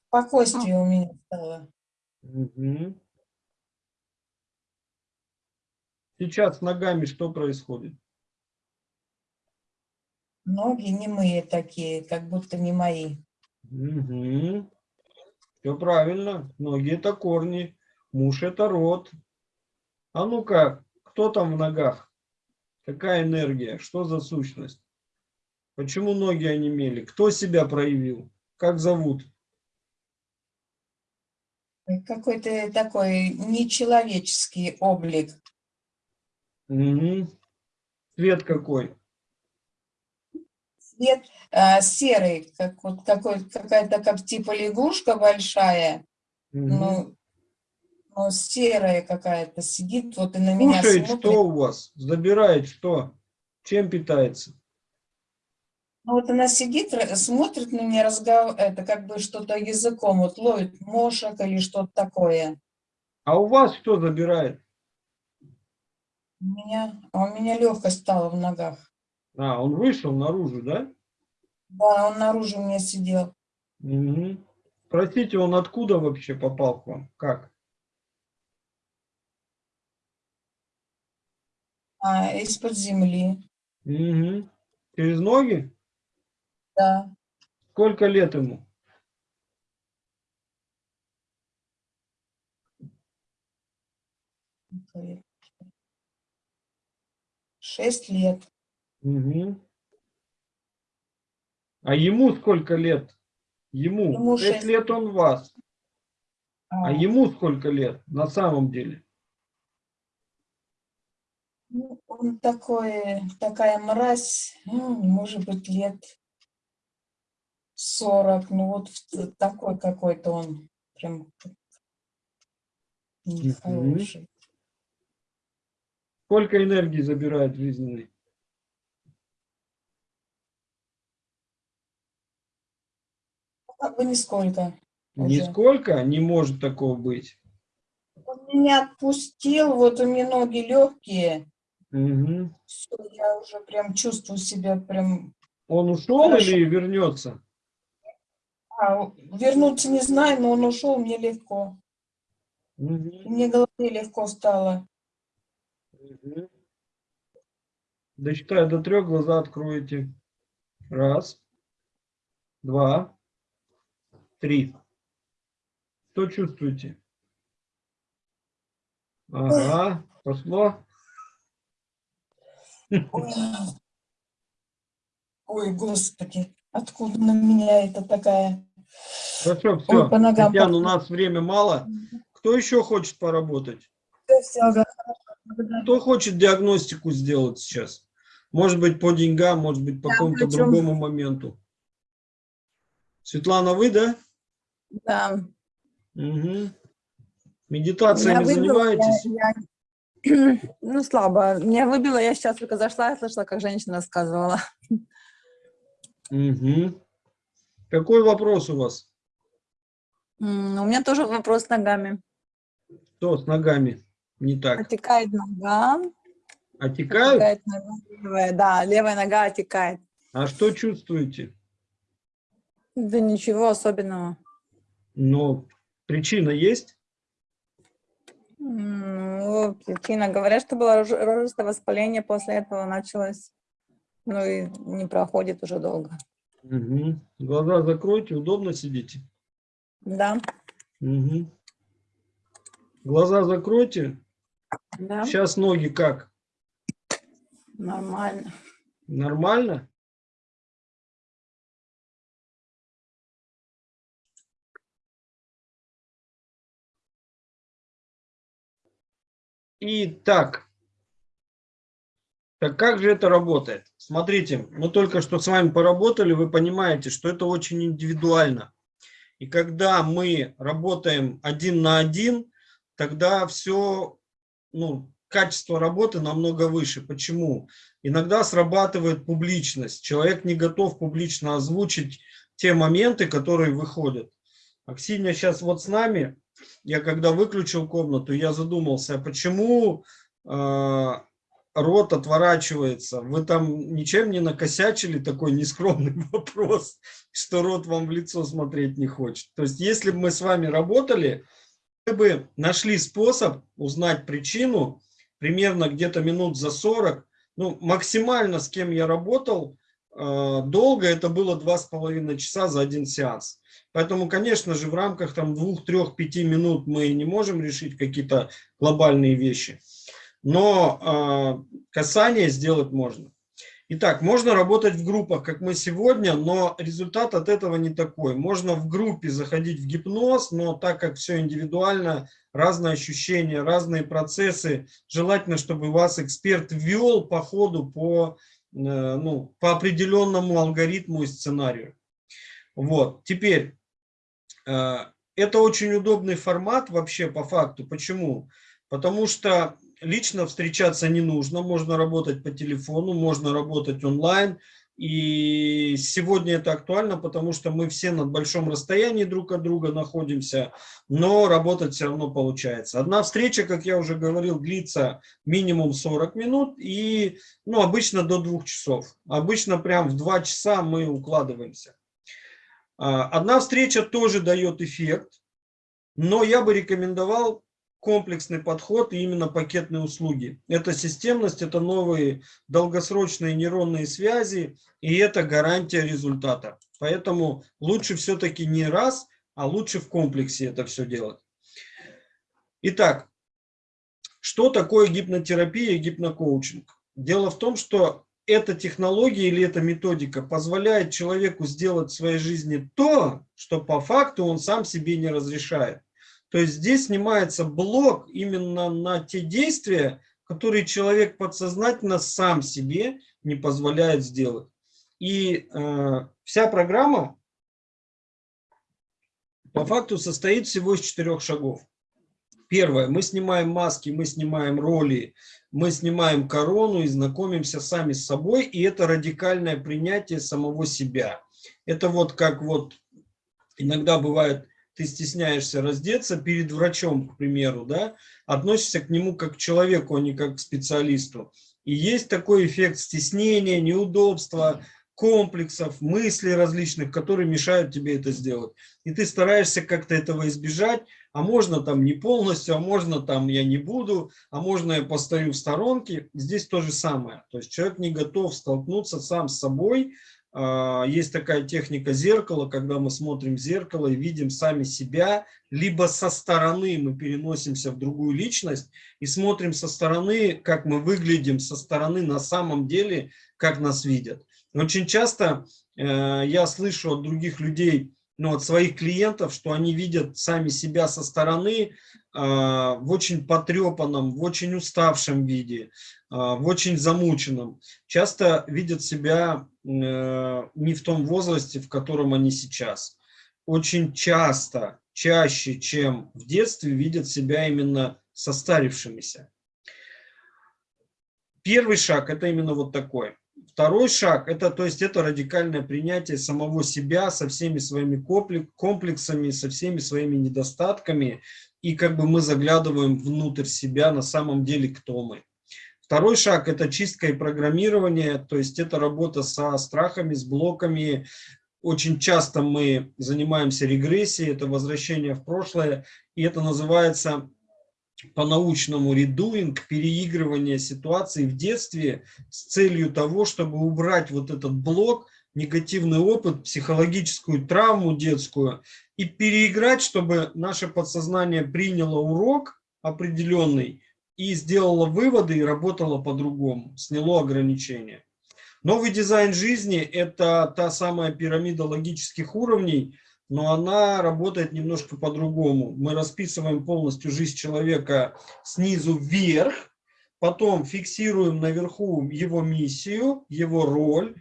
Спокойствие у меня стало. Мгм. Сейчас с ногами что происходит? Ноги немые такие, как будто не мои. Все правильно. Ноги это корни, муж это род. А ну-ка, кто там в ногах? Какая энергия? Что за сущность? Почему ноги онемели? Кто себя проявил? Как зовут? Какой-то такой нечеловеческий облик. Мгм. Цвет какой? Цвет а, серый, как вот какой, какая-то как типа лягушка большая, Мгм. но, но серая какая-то сидит вот и на меня Кушает смотрит. что у вас? Забирает что? Чем питается? Ну, вот она сидит, смотрит на меня, разгов... это как бы что-то языком вот ловит, мошек или что-то такое. А у вас что забирает? У меня, а у меня легкость стала в ногах. А, он вышел наружу, да? Да, он наружу у меня сидел. Мгм. Спросите, он откуда вообще попал к вам? Как? А, из-под земли, Мгм. Через ноги? да. Сколько лет ему? Шесть лет. Мгм. А ему сколько лет? Ему, Ему 6 шесть лет он вас. А А, ему сколько лет на самом деле? ну, он такой, такая мразь, ну, может быть, лет 40, ну вот такой какой-то он, прям нехороший. Сколько энергии забирает жизненной? Как бы нисколько. уже. Нисколько не может такого быть. Он меня отпустил, вот у меня ноги легкие, Мгм. все, я уже прям чувствую себя прям... Он ушел Хорошо. или вернется? А, вернуться не знаю, но он ушел, мне легко. Мгм. Мне голове легко стало. Мгм. Досчитаю до трех, глаза откроете. Раз, два, три. Что чувствуете? Ага, пошло. Ой, Ой, господи, откуда на меня это такая... Хорошо, все. по ногам Татьяна, у нас время мало. Кто еще хочет поработать? Всё, ага, благодарю. Кто хочет диагностику сделать сейчас? Может быть, по деньгам, может быть, по какому-то другому моменту. Светлана, вы, да? Да. Угу. Медитациями Меня выбило, я- занимаетесь? я- Ну, слабо. Меня выбило, я сейчас только зашла и слышала, как женщина рассказывала. Угу. Какой вопрос у вас? У меня тоже вопрос с ногами. Что с ногами не так? Отекает нога. Отекают? Отекает нога левая, да, левая нога отекает. А что чувствуете? Да ничего особенного. Но причина есть? Ну, причина. Говорят, что было рож- рожистое воспаление, после этого началось. Ну и не проходит уже долго. Угу. Глаза закройте, удобно сидите? Да, Угу. Глаза закройте. да, Сейчас ноги как? нормально. Нормально? Итак, так как же это работает? Смотрите, мы только что с вами поработали, вы понимаете, что это очень индивидуально. И когда мы работаем один на один, тогда все, ну, качество работы намного выше. Почему? Иногда срабатывает публичность. Человек не готов публично озвучить те моменты, которые выходят. Аксинья сейчас вот с нами. Я когда выключил комнату, я задумался, а почему э, рот отворачивается? Вы там ничем не накосячили? Такой нескромный вопрос, что рот вам в лицо смотреть не хочет. То есть, если бы мы с вами работали, мы бы нашли способ узнать причину, примерно где-то минут за 40. Ну, максимально с кем я работал, долго это было два с половиной часа за один сеанс. Поэтому, конечно же, в рамках там двух, трех, пяти минут мы не можем решить какие-то глобальные вещи. Но э, касание сделать можно. Итак, можно работать в группах, как мы сегодня, но результат от этого не такой. Можно в группе заходить в гипноз, но так как все индивидуально, разные ощущения, разные процессы, желательно, чтобы вас эксперт ввел по ходу по, э, ну, по определенному алгоритму и сценарию. Вот, теперь, э, это очень удобный формат вообще по факту. Почему? Потому что лично встречаться не нужно, можно работать по телефону, можно работать онлайн. И сегодня это актуально, потому что мы все на большом расстоянии друг от друга находимся, но работать все равно получается. Одна встреча, как я уже говорил, длится минимум 40 минут и ну, обычно до двух часов. Обычно прям в два часа мы укладываемся. А, Одна встреча тоже дает эффект, но я бы рекомендовал комплексный подход и именно пакетные услуги. Это системность, это новые долгосрочные нейронные связи, и это гарантия результата. Поэтому лучше все-таки не раз, а лучше в комплексе это все делать. Итак, что такое гипнотерапия и гипнокоучинг? Дело в том, что эта технология или эта методика позволяет человеку сделать в своей жизни то, что по факту он сам себе не разрешает. То есть здесь снимается блок именно на те действия, которые человек подсознательно сам себе не позволяет сделать. И э, вся программа по факту состоит всего из четырех шагов. Первое, мы снимаем маски, мы снимаем роли, мы снимаем корону и знакомимся сами с собой, и это радикальное принятие самого себя. Это вот как вот иногда бывает, ты стесняешься раздеться перед врачом, к примеру, да, относишься к нему как к человеку, а не как к специалисту. И есть такой эффект стеснения, неудобства, комплексов, мыслей различных, которые мешают тебе это сделать. И ты стараешься как-то этого избежать, а можно там не полностью, а можно там я не буду, а можно я постою в сторонке. Здесь то же самое. То есть человек не готов столкнуться сам с собой. А, есть такая техника зеркала, когда мы смотрим в зеркало и видим сами себя, либо со стороны мы переносимся в другую личность и смотрим со стороны, как мы выглядим со стороны на самом деле, как нас видят. Очень часто э, я слышу от других людей, ну, от своих клиентов, что они видят сами себя со стороны э, в очень потрепанном, в очень уставшем виде, э, в очень замученном. Часто видят себя не в том возрасте, в котором они сейчас. Очень часто, чаще, чем в детстве, видят себя именно состарившимися. Первый шаг – это именно вот такой. Второй шаг, это, то есть это радикальное принятие самого себя со всеми своими комплексами, со всеми своими недостатками. И как бы мы заглядываем внутрь себя, на самом деле, кто мы. Второй шаг – это чистка и программирование, то есть это работа со страхами, с блоками. Очень часто мы занимаемся регрессией, это возвращение в прошлое, и это называется по-научному редуинг, переигрывание ситуации в детстве с целью того, чтобы убрать вот этот блок, негативный опыт, психологическую травму детскую и переиграть, чтобы наше подсознание приняло урок определенный и сделало выводы и работало по-другому, сняло ограничения. Новый дизайн жизни – это та самая пирамида логических уровней – но она работает немножко по-другому. Мы расписываем полностью жизнь человека снизу вверх, потом фиксируем наверху его миссию, его роль.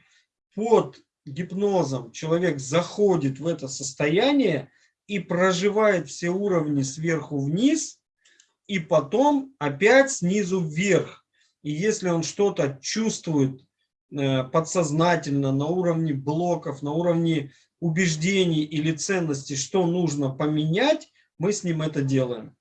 Под гипнозом человек заходит в это состояние и проживает все уровни сверху вниз, и потом опять снизу вверх. И если он что-то чувствует э, подсознательно на уровне блоков, на уровне убеждений или ценностей, что нужно поменять, мы с ним это делаем.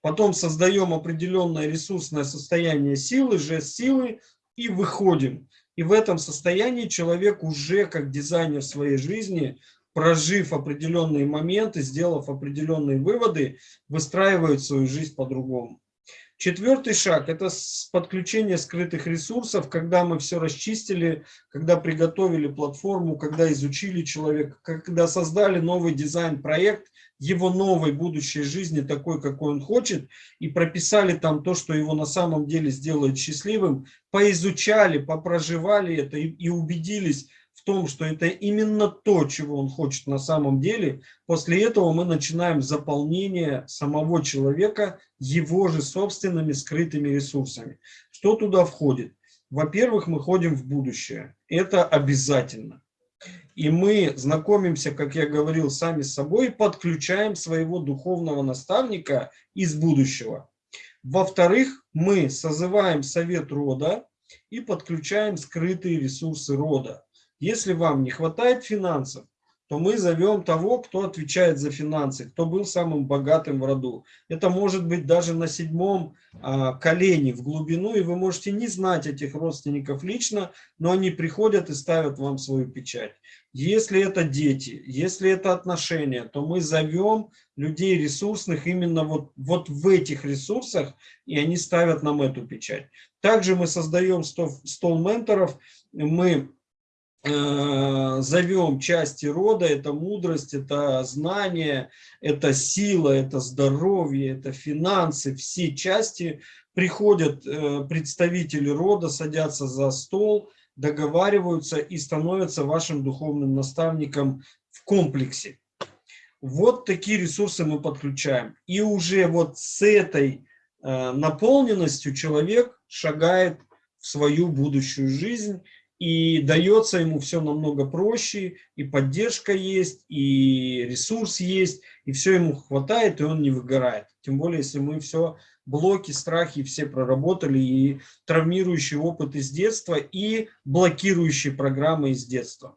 Потом создаем определенное ресурсное состояние силы, жест силы и выходим. И в этом состоянии человек уже как дизайнер своей жизни, прожив определенные моменты, сделав определенные выводы, выстраивает свою жизнь по-другому. Четвертый шаг – это подключение скрытых ресурсов, когда мы все расчистили, когда приготовили платформу, когда изучили человека, когда создали новый дизайн-проект, его новой будущей жизни, такой, какой он хочет, и прописали там то, что его на самом деле сделает счастливым, поизучали, попроживали это и, и убедились, том, что это именно то, чего он хочет на самом деле, после этого мы начинаем заполнение самого человека его же собственными скрытыми ресурсами. Что туда входит? Во-первых, мы ходим в будущее. Это обязательно. И мы знакомимся, как я говорил, сами с собой, подключаем своего духовного наставника из будущего. Во-вторых, мы созываем совет рода и подключаем скрытые ресурсы рода. Если вам не хватает финансов, то мы зовем того, кто отвечает за финансы, кто был самым богатым в роду. Это может быть даже на седьмом а, колене в глубину, и вы можете не знать этих родственников лично, но они приходят и ставят вам свою печать. Если это дети, если это отношения, то мы зовем людей ресурсных именно вот, вот в этих ресурсах, и они ставят нам эту печать. Также мы создаем стол, стол менторов, мы зовем части рода, это мудрость, это знание, это сила, это здоровье, это финансы, все части приходят э, представители рода, садятся за стол, договариваются и становятся вашим духовным наставником в комплексе. Вот такие ресурсы мы подключаем. И уже вот с этой э, наполненностью человек шагает в свою будущую жизнь и дается ему все намного проще, и поддержка есть, и ресурс есть, и все ему хватает, и он не выгорает. Тем более, если мы все блоки, страхи все проработали, и травмирующий опыт из детства, и блокирующие программы из детства.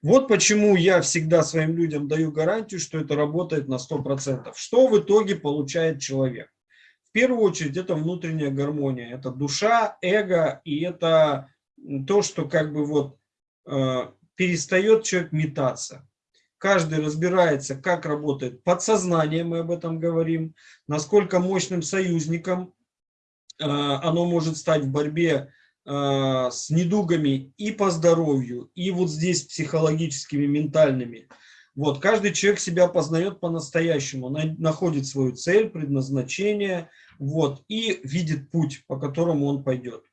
Вот почему я всегда своим людям даю гарантию, что это работает на 100%. Что в итоге получает человек? В первую очередь это внутренняя гармония, это душа, эго и это то, что как бы вот э, перестает человек метаться. Каждый разбирается, как работает подсознание, мы об этом говорим, насколько мощным союзником э, оно может стать в борьбе э, с недугами и по здоровью, и вот здесь психологическими, ментальными. Вот, каждый человек себя познает по-настоящему, находит свою цель, предназначение, вот, и видит путь, по которому он пойдет.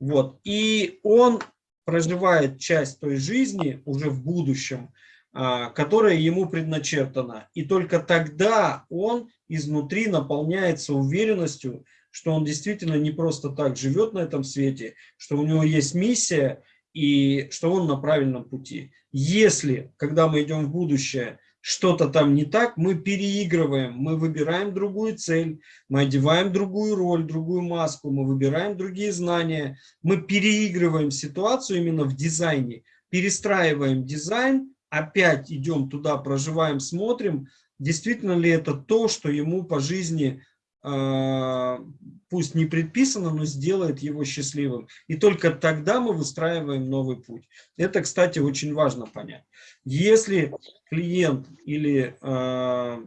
Вот. И он проживает часть той жизни уже в будущем, а, которая ему предначертана. И только тогда он изнутри наполняется уверенностью, что он действительно не просто так живет на этом свете, что у него есть миссия и что он на правильном пути. Если, когда мы идем в будущее, что-то там не так, мы переигрываем, мы выбираем другую цель, мы одеваем другую роль, другую маску, мы выбираем другие знания, мы переигрываем ситуацию именно в дизайне, перестраиваем дизайн, опять идем туда, проживаем, смотрим, действительно ли это то, что ему по жизни пусть не предписано, но сделает его счастливым. И только тогда мы выстраиваем новый путь. Это, кстати, очень важно понять. Если клиент или э,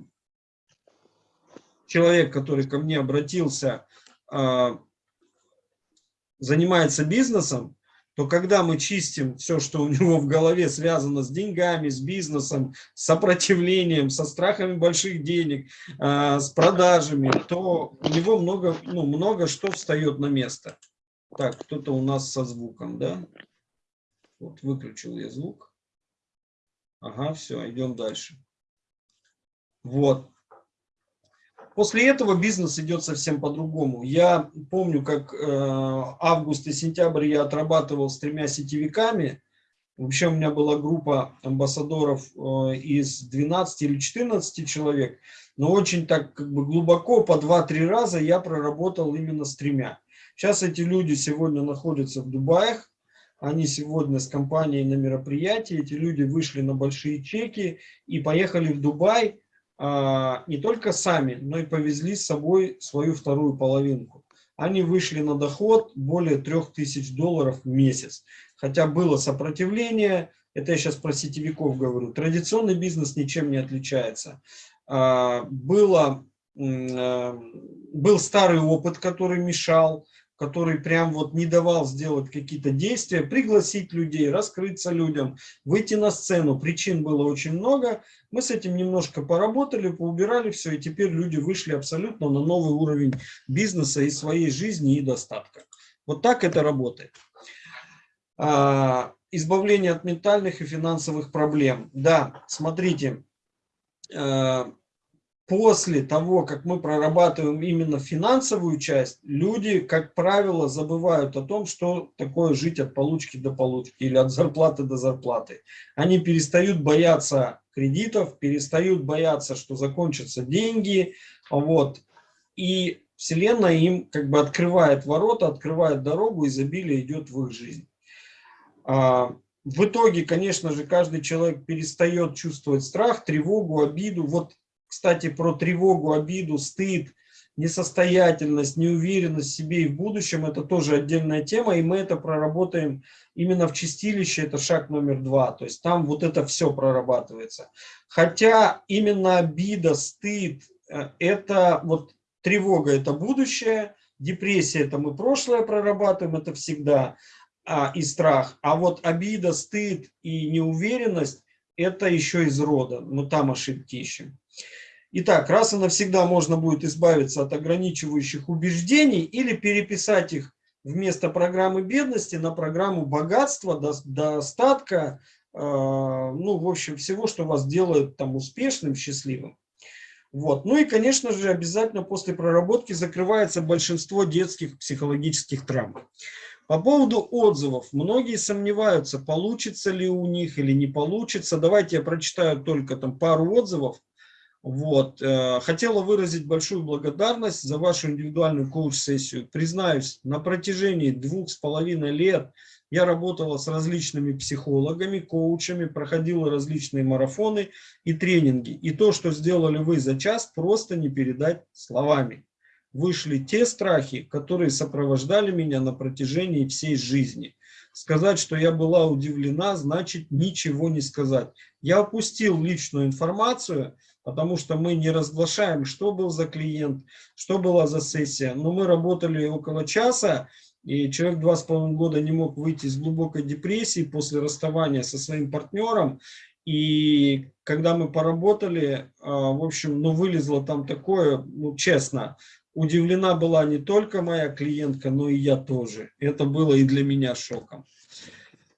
человек, который ко мне обратился, э, занимается бизнесом, то когда мы чистим все, что у него в голове связано с деньгами, с бизнесом, с сопротивлением, со страхами больших денег, э, с продажами, то у него много, ну, много что встает на место. Так, кто-то у нас со звуком, да? Вот, выключил я звук. Ага, все, идем дальше. Вот. После этого бизнес идет совсем по-другому. Я помню, как э, август и сентябрь я отрабатывал с тремя сетевиками. Вообще у меня была группа амбассадоров э, из 12 или 14 человек. Но очень так как бы глубоко, по 2-3 раза я проработал именно с тремя. Сейчас эти люди сегодня находятся в Дубаях. Они сегодня с компанией на мероприятии. Эти люди вышли на большие чеки и поехали в Дубай не только сами, но и повезли с собой свою вторую половинку. Они вышли на доход более 3000 долларов в месяц. Хотя было сопротивление, это я сейчас про сетевиков говорю, традиционный бизнес ничем не отличается. А, было, а, был старый опыт, который мешал, который прям вот не давал сделать какие-то действия, пригласить людей, раскрыться людям, выйти на сцену. Причин было очень много. Мы с этим немножко поработали, поубирали все, и теперь люди вышли абсолютно на новый уровень бизнеса и своей жизни и достатка. Вот так это работает. А, избавление от ментальных и финансовых проблем. Да, смотрите, а, после того, как мы прорабатываем именно финансовую часть, люди, как правило, забывают о том, что такое жить от получки до получки или от зарплаты до зарплаты. Они перестают бояться кредитов, перестают бояться, что закончатся деньги, вот, и Вселенная им как бы открывает ворота, открывает дорогу, изобилие идет в их жизнь. А, в итоге, конечно же, каждый человек перестает чувствовать страх, тревогу, обиду. Вот, кстати, про тревогу, обиду, стыд, несостоятельность, неуверенность в себе и в будущем – это тоже отдельная тема, и мы это проработаем именно в чистилище, это шаг номер два. То есть там вот это все прорабатывается. Хотя именно обида, стыд э, – это вот тревога – это будущее, депрессия – это мы прошлое прорабатываем, это всегда – а, и страх. А вот обида, стыд и неуверенность – это еще из рода. Мы там ошибки ищем. Итак, раз и навсегда можно будет избавиться от ограничивающих убеждений или переписать их вместо программы бедности на программу богатства, достатка, э, ну, в общем, всего, что вас делает там успешным, счастливым. Вот. Ну и, конечно же, обязательно после проработки закрывается большинство детских психологических травм. По поводу отзывов. Многие сомневаются, получится ли у них или не получится. Давайте я прочитаю только там пару отзывов. Вот. Э, хотела выразить большую благодарность за вашу индивидуальную коуч-сессию. Признаюсь, на протяжении двух с половиной лет я работала с различными психологами, коучами, проходила различные марафоны и тренинги. И то, что сделали вы за час, просто не передать словами вышли те страхи, которые сопровождали меня на протяжении всей жизни. Сказать, что я была удивлена, значит ничего не сказать. Я опустил личную информацию, потому что мы не разглашаем, что был за клиент, что была за сессия. Но мы работали около часа, и человек два с половиной года не мог выйти из глубокой депрессии после расставания со своим партнером. И когда мы поработали, а, в общем, ну вылезло там такое, ну честно, удивлена была не только моя клиентка, но и я тоже. Это было и для меня шоком.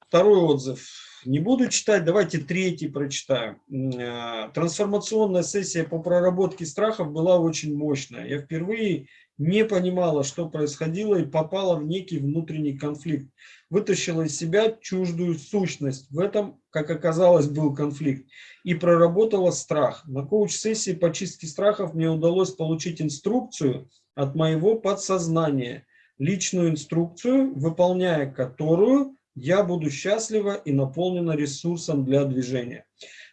Второй отзыв. Не буду читать, давайте третий прочитаю. Э, трансформационная сессия по проработке страхов была очень мощная. Я впервые не понимала, что происходило и попала в некий внутренний конфликт. Вытащила из себя чуждую сущность. В этом, как оказалось, был конфликт. И проработала страх. На коуч-сессии по чистке страхов мне удалось получить инструкцию от моего подсознания. Личную инструкцию, выполняя которую я буду счастлива и наполнена ресурсом для движения.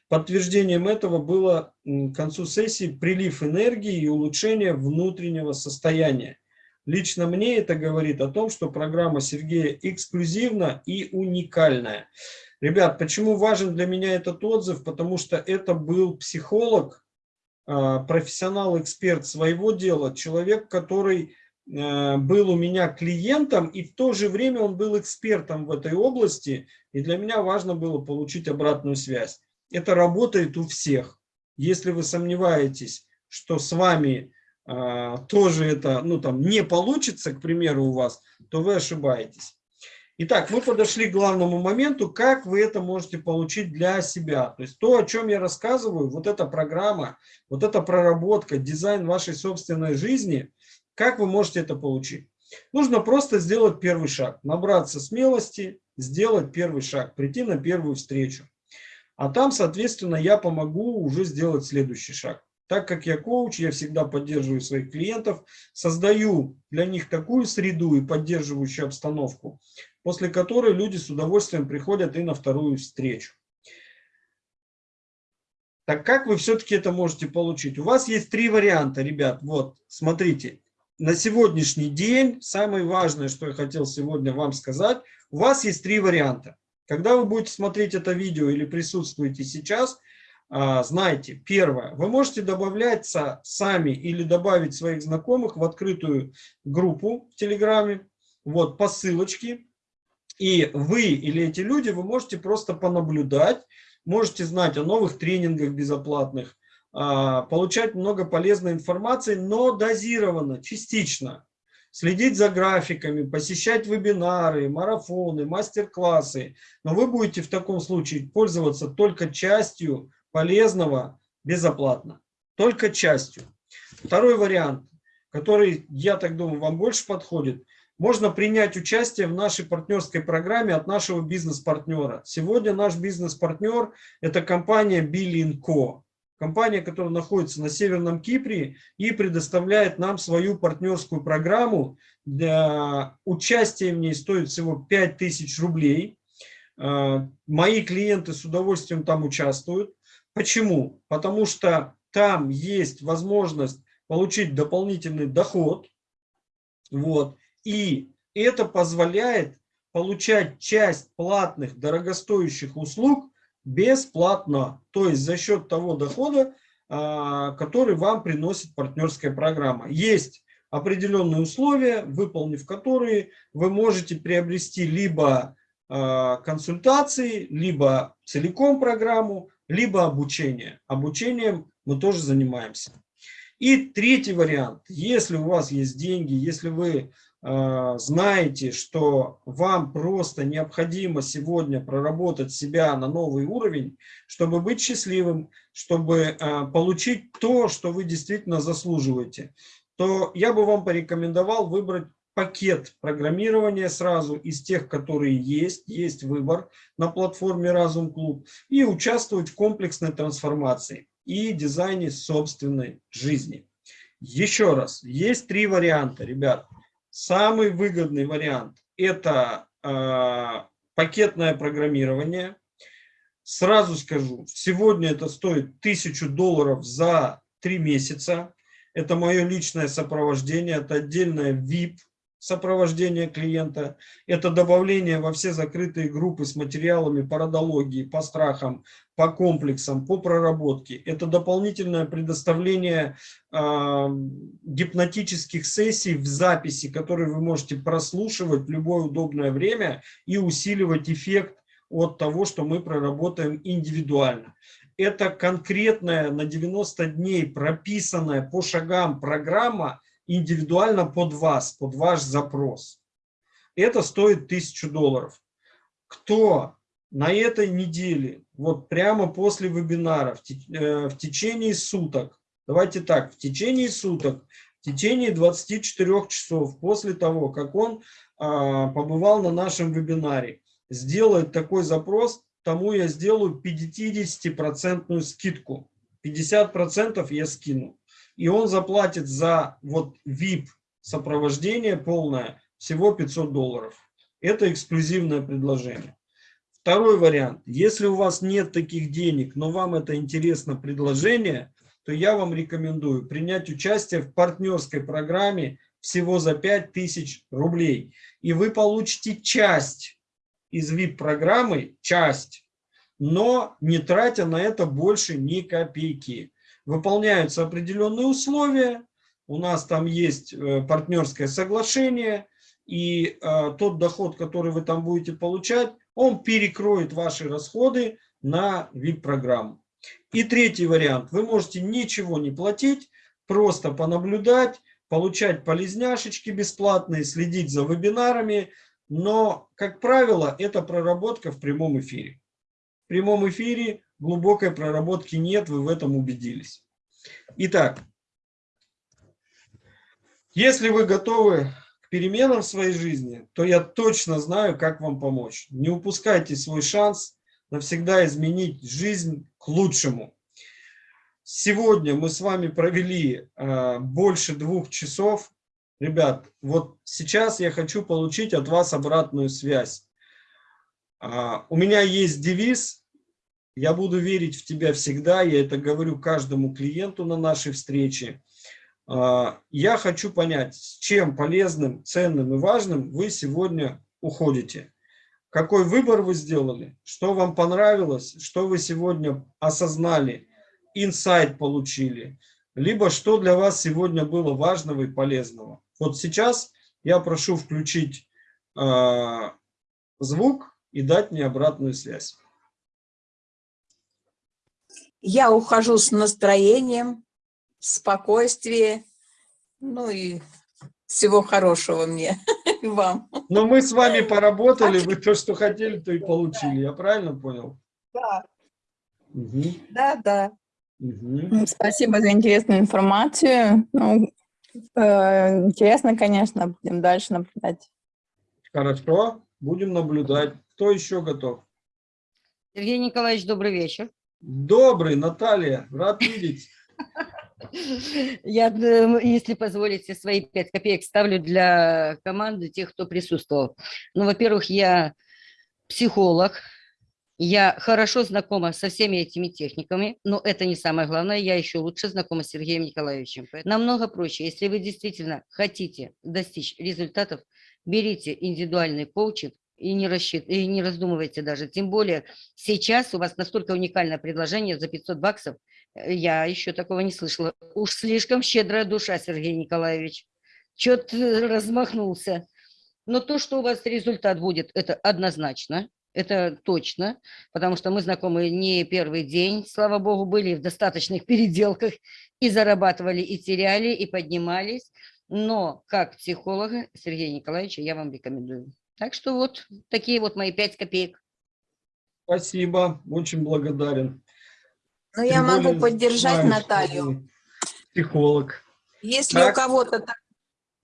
Подтверждением этого было к концу сессии прилив энергии и улучшение внутреннего состояния. Лично мне это говорит о том, что программа Сергея эксклюзивна и уникальная. Ребят, почему важен для меня этот отзыв? Потому что это был психолог, а, профессионал-эксперт своего дела, человек, который был у меня клиентом, и в то же время он был экспертом в этой области, и для меня важно было получить обратную связь это работает у всех. Если вы сомневаетесь, что с вами а, тоже это ну, там, не получится, к примеру, у вас, то вы ошибаетесь. Итак, мы подошли к главному моменту, как вы это можете получить для себя. То есть то, о чем я рассказываю, вот эта программа, вот эта проработка, дизайн вашей собственной жизни, как вы можете это получить? Нужно просто сделать первый шаг, набраться смелости, сделать первый шаг, прийти на первую встречу. А там, соответственно, я помогу уже сделать следующий шаг. Так как я коуч, я всегда поддерживаю своих клиентов, создаю для них такую среду и поддерживающую обстановку, после которой люди с удовольствием приходят и на вторую встречу. Так как вы все-таки это можете получить? У вас есть три варианта, ребят. Вот, смотрите. На сегодняшний день, самое важное, что я хотел сегодня вам сказать, у вас есть три варианта. Когда вы будете смотреть это видео или присутствуете сейчас, а, знайте, первое, вы можете добавляться сами или добавить своих знакомых в открытую группу в Телеграме, вот по ссылочке, и вы или эти люди, вы можете просто понаблюдать, можете знать о новых тренингах безоплатных, получать много полезной информации, но дозированно, частично следить за графиками, посещать вебинары, марафоны, мастер-классы. Но вы будете в таком случае пользоваться только частью полезного безоплатно. Только частью. Второй вариант, который, я так думаю, вам больше подходит. Можно принять участие в нашей партнерской программе от нашего бизнес-партнера. Сегодня наш бизнес-партнер – это компания Billing Co. Компания, которая находится на Северном Кипре и предоставляет нам свою партнерскую программу. Для участия в ней стоит всего 5000 рублей. э, мои клиенты с удовольствием там участвуют. Почему? Потому что там есть возможность получить дополнительный доход. Вот. И это позволяет получать часть платных дорогостоящих услуг бесплатно. То есть за счет того дохода, а, который вам приносит партнерская программа. Есть определенные условия, выполнив которые вы можете приобрести либо а, консультации, либо целиком программу, либо обучение. Обучением мы тоже занимаемся. И третий вариант. Если у вас есть деньги, если вы знаете, что вам просто необходимо сегодня проработать себя на новый уровень, чтобы быть счастливым, чтобы э, получить то, что вы действительно заслуживаете, то я бы вам порекомендовал выбрать пакет программирования сразу из тех, которые есть, есть выбор на платформе Разум Клуб, и участвовать в комплексной трансформации и дизайне собственной жизни. Еще раз, есть три варианта, ребят. Самый выгодный вариант – это э, пакетное программирование. Сразу скажу, сегодня это стоит 1000 долларов за три месяца. Это мое личное сопровождение, это отдельная VIP сопровождение клиента, это добавление во все закрытые группы с материалами по родологии, по страхам, по комплексам, по проработке. Это дополнительное предоставление э, гипнотических сессий в записи, которые вы можете прослушивать в любое удобное время и усиливать эффект от того, что мы проработаем индивидуально. Это конкретная на 90 дней прописанная по шагам программа, индивидуально под вас, под ваш запрос. Это стоит 1000 долларов. Кто на этой неделе, вот прямо после вебинара, в, э, течение суток, давайте так, в течение суток, в течение 24 часов после того, как он а, побывал на нашем вебинаре, сделает такой запрос, тому я сделаю 50% скидку. 50% я скину и он заплатит за вот VIP сопровождение полное всего 500 долларов. Это эксклюзивное предложение. Второй вариант. Если у вас нет таких денег, но вам это интересно предложение, то я вам рекомендую принять участие в партнерской программе всего за 5000 рублей. И вы получите часть из VIP-программы, часть, но не тратя на это больше ни копейки выполняются определенные условия, у нас там есть э, партнерское соглашение, и э, тот доход, который вы там будете получать, он перекроет ваши расходы на VIP-программу. И третий вариант. Вы можете ничего не платить, просто понаблюдать, получать полезняшечки бесплатные, следить за вебинарами, но, как правило, это проработка в прямом эфире. В прямом эфире глубокой проработки нет, вы в этом убедились. Итак, если вы готовы к переменам в своей жизни, то я точно знаю, как вам помочь. Не упускайте свой шанс навсегда изменить жизнь к лучшему. Сегодня мы с вами провели э, больше двух часов. Ребят, вот сейчас я хочу получить от вас обратную связь. Э, у меня есть девиз я буду верить в тебя всегда, я это говорю каждому клиенту на нашей встрече. А, я хочу понять, с чем полезным, ценным и важным вы сегодня уходите. Какой выбор вы сделали, что вам понравилось, что вы сегодня осознали, инсайт получили, либо что для вас сегодня было важного и полезного. Вот сейчас я прошу включить э, звук и дать мне обратную связь. Я ухожу с настроением, спокойствие, ну и всего хорошего мне и вам. Но мы с вами поработали, вы то, что хотели, то и получили. Я правильно понял? Да. Угу. Да, да. Угу. Спасибо за интересную информацию. Ну, э, интересно, конечно, будем дальше наблюдать. Хорошо, будем наблюдать. Кто еще готов? Сергей Николаевич, добрый вечер. Добрый, Наталья, рад видеть. Я, э, если позволите, свои пять копеек ставлю для команды тех, кто присутствовал. Ну, во-первых, я психолог, я хорошо знакома со всеми этими техниками, но это не самое главное, я еще лучше знакома с Сергеем Николаевичем. Намного проще, если вы действительно хотите достичь результатов, берите индивидуальный коучинг и не, рассчит... и не раздумывайте даже. Тем более сейчас у вас настолько уникальное предложение за 500 баксов, э, я еще такого не слышала. Уж слишком щедрая душа, Сергей Николаевич. Чё-то размахнулся. Но то, что у вас результат будет, это однозначно. Это точно, потому что мы знакомы не первый день, слава богу, были в достаточных переделках и зарабатывали, и теряли, и поднимались. Но как психолога Сергея Николаевича я вам рекомендую. Так что вот такие вот мои пять копеек. Спасибо, очень благодарен. Но я Тем могу более поддержать знаю, Наталью. Психолог. Если Так. у кого-то,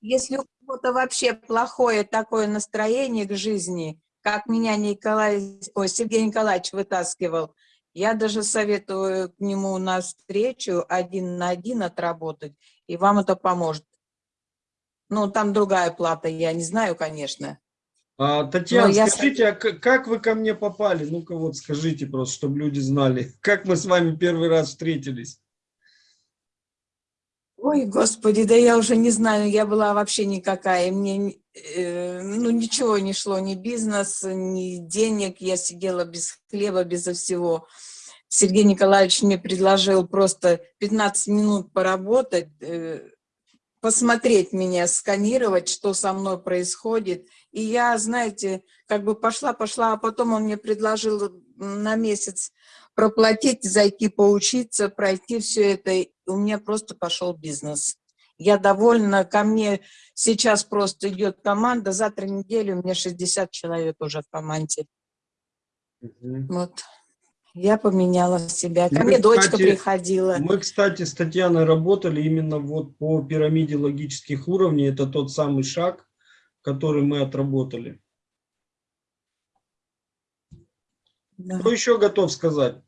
если у кого-то вообще плохое такое настроение к жизни, как меня Николай, ой, Сергей Николаевич вытаскивал, я даже советую к нему на встречу один на один отработать, и вам это поможет. Ну, там другая плата, я не знаю, конечно. А, Татьяна, я скажите, а как вы ко мне попали? Ну-ка вот скажите просто, чтобы люди знали. Как мы с вами первый раз встретились? Ой, господи, да я уже не знаю, я была вообще никакая, мне э, ну ничего не шло, ни бизнес, ни денег, я сидела без хлеба, безо всего. Сергей Николаевич мне предложил просто 15 минут поработать, э, посмотреть меня, сканировать, что со мной происходит. И я, знаете, как бы пошла, пошла, а потом он мне предложил на месяц проплатить, зайти поучиться, пройти все это. И у меня просто пошел бизнес. Я довольна, ко мне сейчас просто идет команда, завтра неделю у меня 60 человек уже в команде. Вот. Я поменяла себя. Ко Мы, мне дочка кстати, приходила. Мы, кстати, с Татьяной работали именно вот по пирамиде логических уровней. Это тот самый шаг, который мы отработали. Да. Кто еще готов сказать?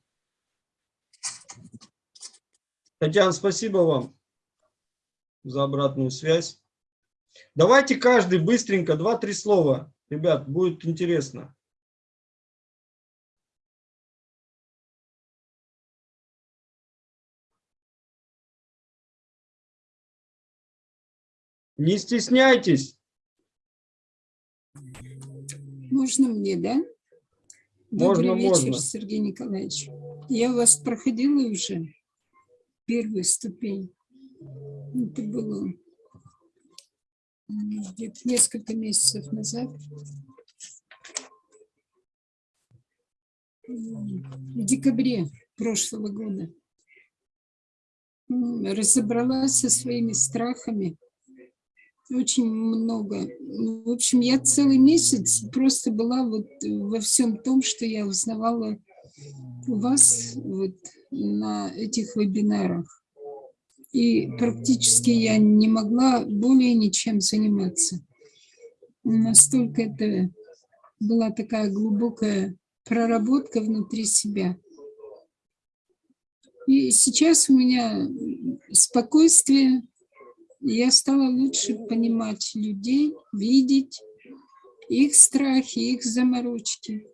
Татьяна, спасибо вам за обратную связь. Давайте каждый быстренько, два-три слова. Ребят, будет интересно. Не стесняйтесь. Можно мне, да? Можно, Добрый вечер, можно. Сергей Николаевич. Я у вас проходила уже первую ступень. Это было где-то несколько месяцев назад. В декабре прошлого года. Разобралась со своими страхами, очень много. В общем, я целый месяц просто была вот во всем том, что я узнавала у вас вот на этих вебинарах. И практически я не могла более ничем заниматься. Настолько это была такая глубокая проработка внутри себя. И сейчас у меня спокойствие, я стала лучше понимать людей, видеть их страхи, их заморочки.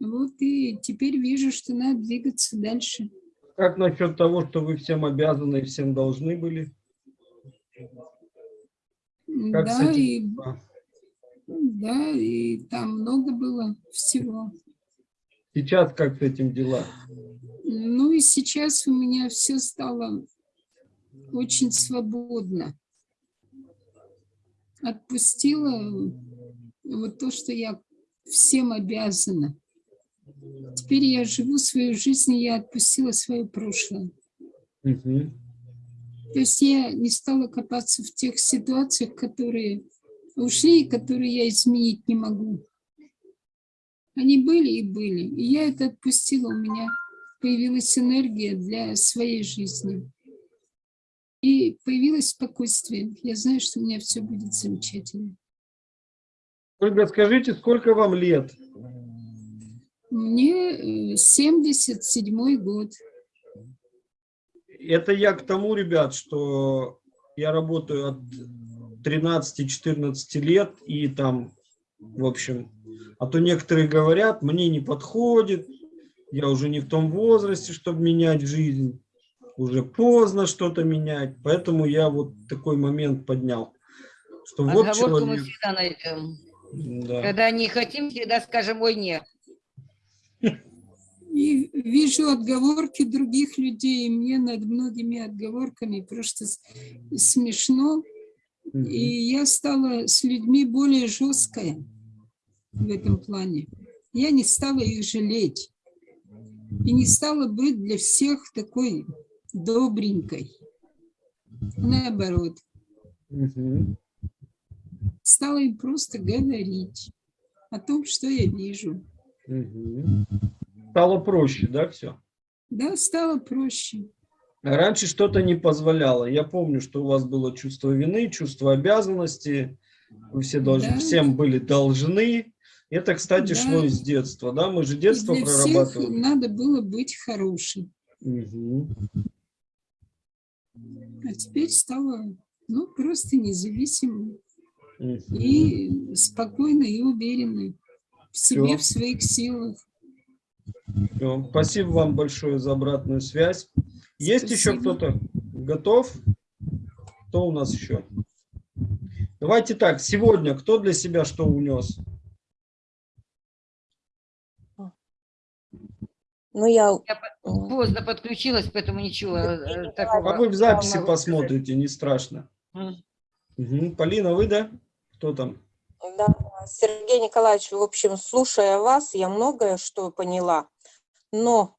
Вот и теперь вижу, что надо двигаться дальше. Как насчет того, что вы всем обязаны и всем должны были? Как да, и, да, и там много было всего. Сейчас как с этим дела? Ну и сейчас у меня все стало очень свободно. Отпустила вот то, что я всем обязана. Теперь я живу свою жизнь, и я отпустила свое прошлое. Мгм. То есть я не стала копаться в тех ситуациях, которые ушли, и которые я изменить не могу. Они были и были. И я это отпустила. У меня появилась энергия для своей жизни. И появилось спокойствие. Я знаю, что у меня все будет замечательно. Ольга, скажите, сколько вам лет? Мне э, 77 год. Это я к тому, ребят, что я работаю от 13-14 лет, и там, в общем, А то некоторые говорят, мне не подходит, я уже не в том возрасте, чтобы менять жизнь, уже поздно что-то менять. Поэтому я вот такой момент поднял. Что вот Отговорку мы человек, всегда найдем. да. Когда не хотим, всегда скажем, ой, нет. И вижу отговорки других людей, и мне над многими отговорками просто смешно. И я стала с людьми более жесткая в этом плане. Я не стала их жалеть. И не стала быть для всех такой добренькой. Наоборот, Мгм. стала им просто говорить о том, что я вижу. Стало проще, да, все? Да, стало проще. Раньше что-то не позволяло. Я помню, что у вас было чувство вины, чувство обязанности. Вы все должны, Да. всем были должны. Это, кстати, Да. шло из детства, да? Мы же И детство всех прорабатывали. надо было быть хорошим. Мгм. А теперь стала ну, просто независимой Мгм. и спокойной и уверенной в себе, Всё. в своих силах. Всё. Спасибо вам большое за обратную связь. Есть еще кто-то готов? Кто у нас еще? Давайте так, сегодня кто для себя что унес? Ну, я... Я по- поздно подключилась, поэтому ничего э, такого. А вы в записи посмотрите, не страшно. Мгм. Полина, вы, да? Кто там? Да, Сергей Николаевич, в общем, слушая вас, я многое что поняла, но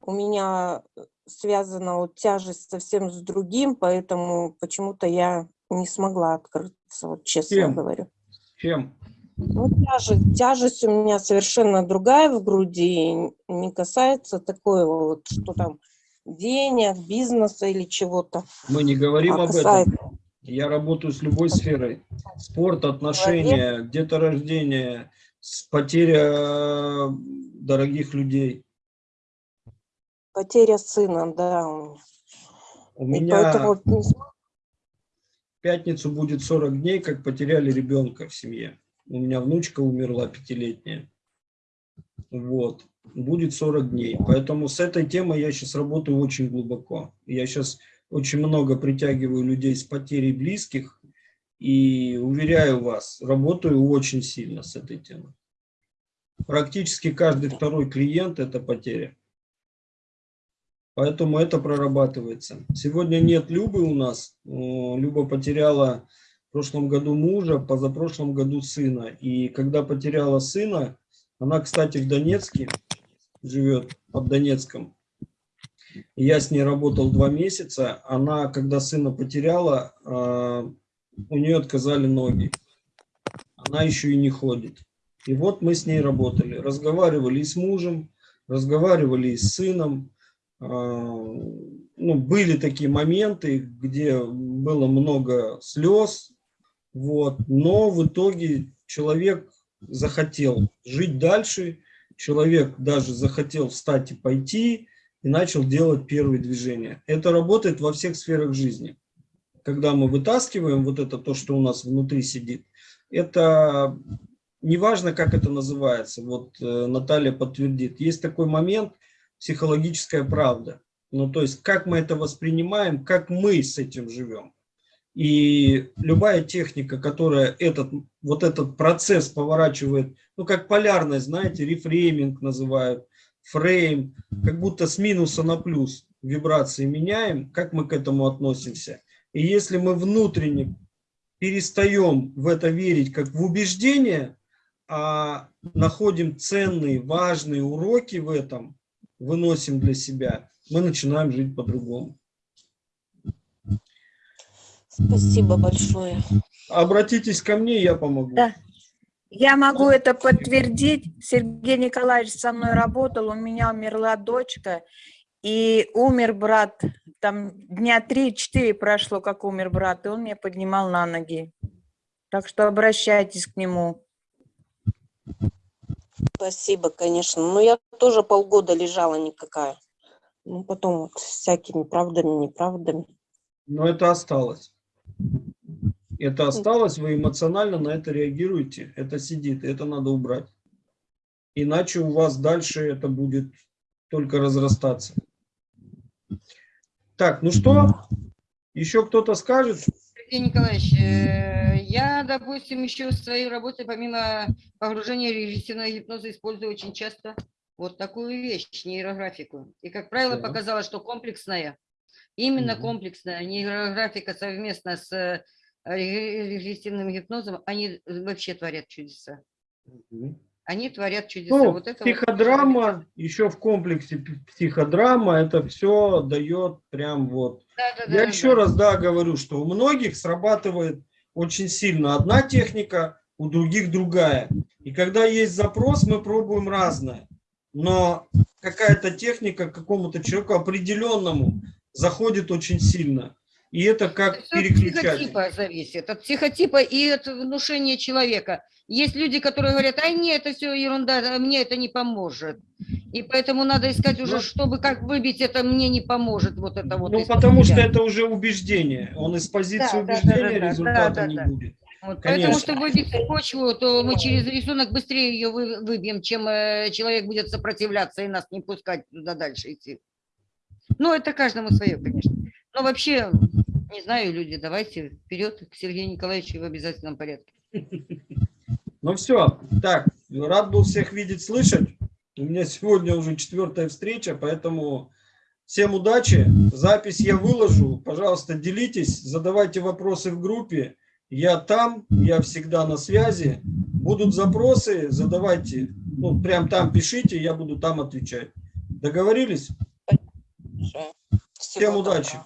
у меня связана вот тяжесть совсем с другим, поэтому почему-то я не смогла открыться, вот честно Кем? говорю. Чем? Ну, тяжесть, тяжесть у меня совершенно другая в груди, не касается такого вот, что там денег, бизнеса или чего-то. Мы не говорим а об касается этом. Я работаю с любой сферой. Спорт, отношения, деторождение, с- потеря дорогих людей. потеря сына, да. у меня. У меня поэтому в пятницу будет 40 дней, как потеряли ребенка в семье. У меня внучка умерла пятилетняя. Вот. Будет 40 дней. Поэтому с этой темой я сейчас работаю очень глубоко. Я сейчас очень много притягиваю людей с потерей близких. И уверяю вас, работаю очень сильно с этой темой. Практически каждый второй клиент – это потеря. Поэтому это прорабатывается. Сегодня нет Любы у нас. Люба потеряла прошлом году мужа, позапрошлом году сына. И когда потеряла сына, она, кстати, в Донецке живет, под Донецком. Я с ней работал два месяца. Она, когда сына потеряла, э, у нее отказали ноги. Она еще и не ходит. И вот мы с ней работали. Разговаривали и с мужем, разговаривали и с сыном. А, ну, были такие моменты, где было много слез, вот, но в итоге человек захотел жить дальше, человек даже захотел встать и пойти, и начал делать первые движения. Это работает во всех сферах жизни. Когда мы вытаскиваем вот это, то, что у нас внутри сидит, это неважно, как это называется, вот э, Наталья подтвердит, есть такой момент, психологическая правда. Ну, то есть, как мы это воспринимаем, как мы с этим живем. И любая техника, которая этот, вот этот процесс поворачивает, ну, как полярность, знаете, рефрейминг называют, фрейм, как будто с минуса на плюс вибрации меняем, как мы к этому относимся. И если мы внутренне перестаем в это верить как в убеждение, а находим ценные, важные уроки в этом, выносим для себя, мы начинаем жить по-другому. Спасибо большое. Обратитесь ко мне, я помогу. Да. Я могу это подтвердить. Сергей Николаевич со мной работал, у меня умерла дочка, и умер брат. Там дня три-четыре прошло, как умер брат, и он меня поднимал на ноги. Так что обращайтесь к нему. Спасибо, конечно. Но я тоже полгода лежала никакая. Ну, потом вот всякими правдами, неправдами. Но это осталось. Это осталось, вы эмоционально на это реагируете. Это сидит, это надо убрать. Иначе у вас дальше это будет только разрастаться. Так, ну что? Еще кто-то скажет? Сергей Николаевич, э, я, допустим, еще в своей работе, помимо погружения в регрессивного гипноза, использую очень часто вот такую вещь, нейрографику. И, как правило, Да. показала, что комплексная, именно Мгм. комплексная нейрографика совместно с э, ре- регрессивным гипнозом, они вообще творят чудеса. Они творят чудеса. Ну, вот это вот психодрама, еще в комплексе психодрама, это все дает прям вот. Да, да, Я да, еще да. раз, да, говорю, что у многих срабатывает очень сильно одна техника, у других другая. И когда есть запрос, мы пробуем разное. Но какая-то техника какому-то человеку определенному заходит очень сильно. И это как от переключатель. психотипа зависит, от психотипа и от внушения человека. Есть люди, которые говорят, а нет, это все ерунда, мне это не поможет. И поэтому надо искать уже, Ну, чтобы как выбить это мне не поможет, вот это вот. Ну, потому что это уже убеждение. Он из позиции Да, да, да, убеждения да, да, результата да, не да. будет. Вот, конечно. поэтому, чтобы выбить почву, то мы через рисунок быстрее ее вы- выбьем, чем э, человек будет сопротивляться и нас не пускать туда дальше идти. Ну, это каждому свое, конечно. Но вообще, не знаю, люди, давайте вперед к Сергею Николаевичу в обязательном порядке. Ну все, так, рад был всех видеть, слышать. У меня сегодня уже четвертая встреча, поэтому всем удачи. Запись я выложу. Пожалуйста, делитесь, задавайте вопросы в группе. Я там, я всегда на связи. Будут запросы, задавайте. Ну, прям там пишите, я буду там отвечать. Договорились? Всем удачи.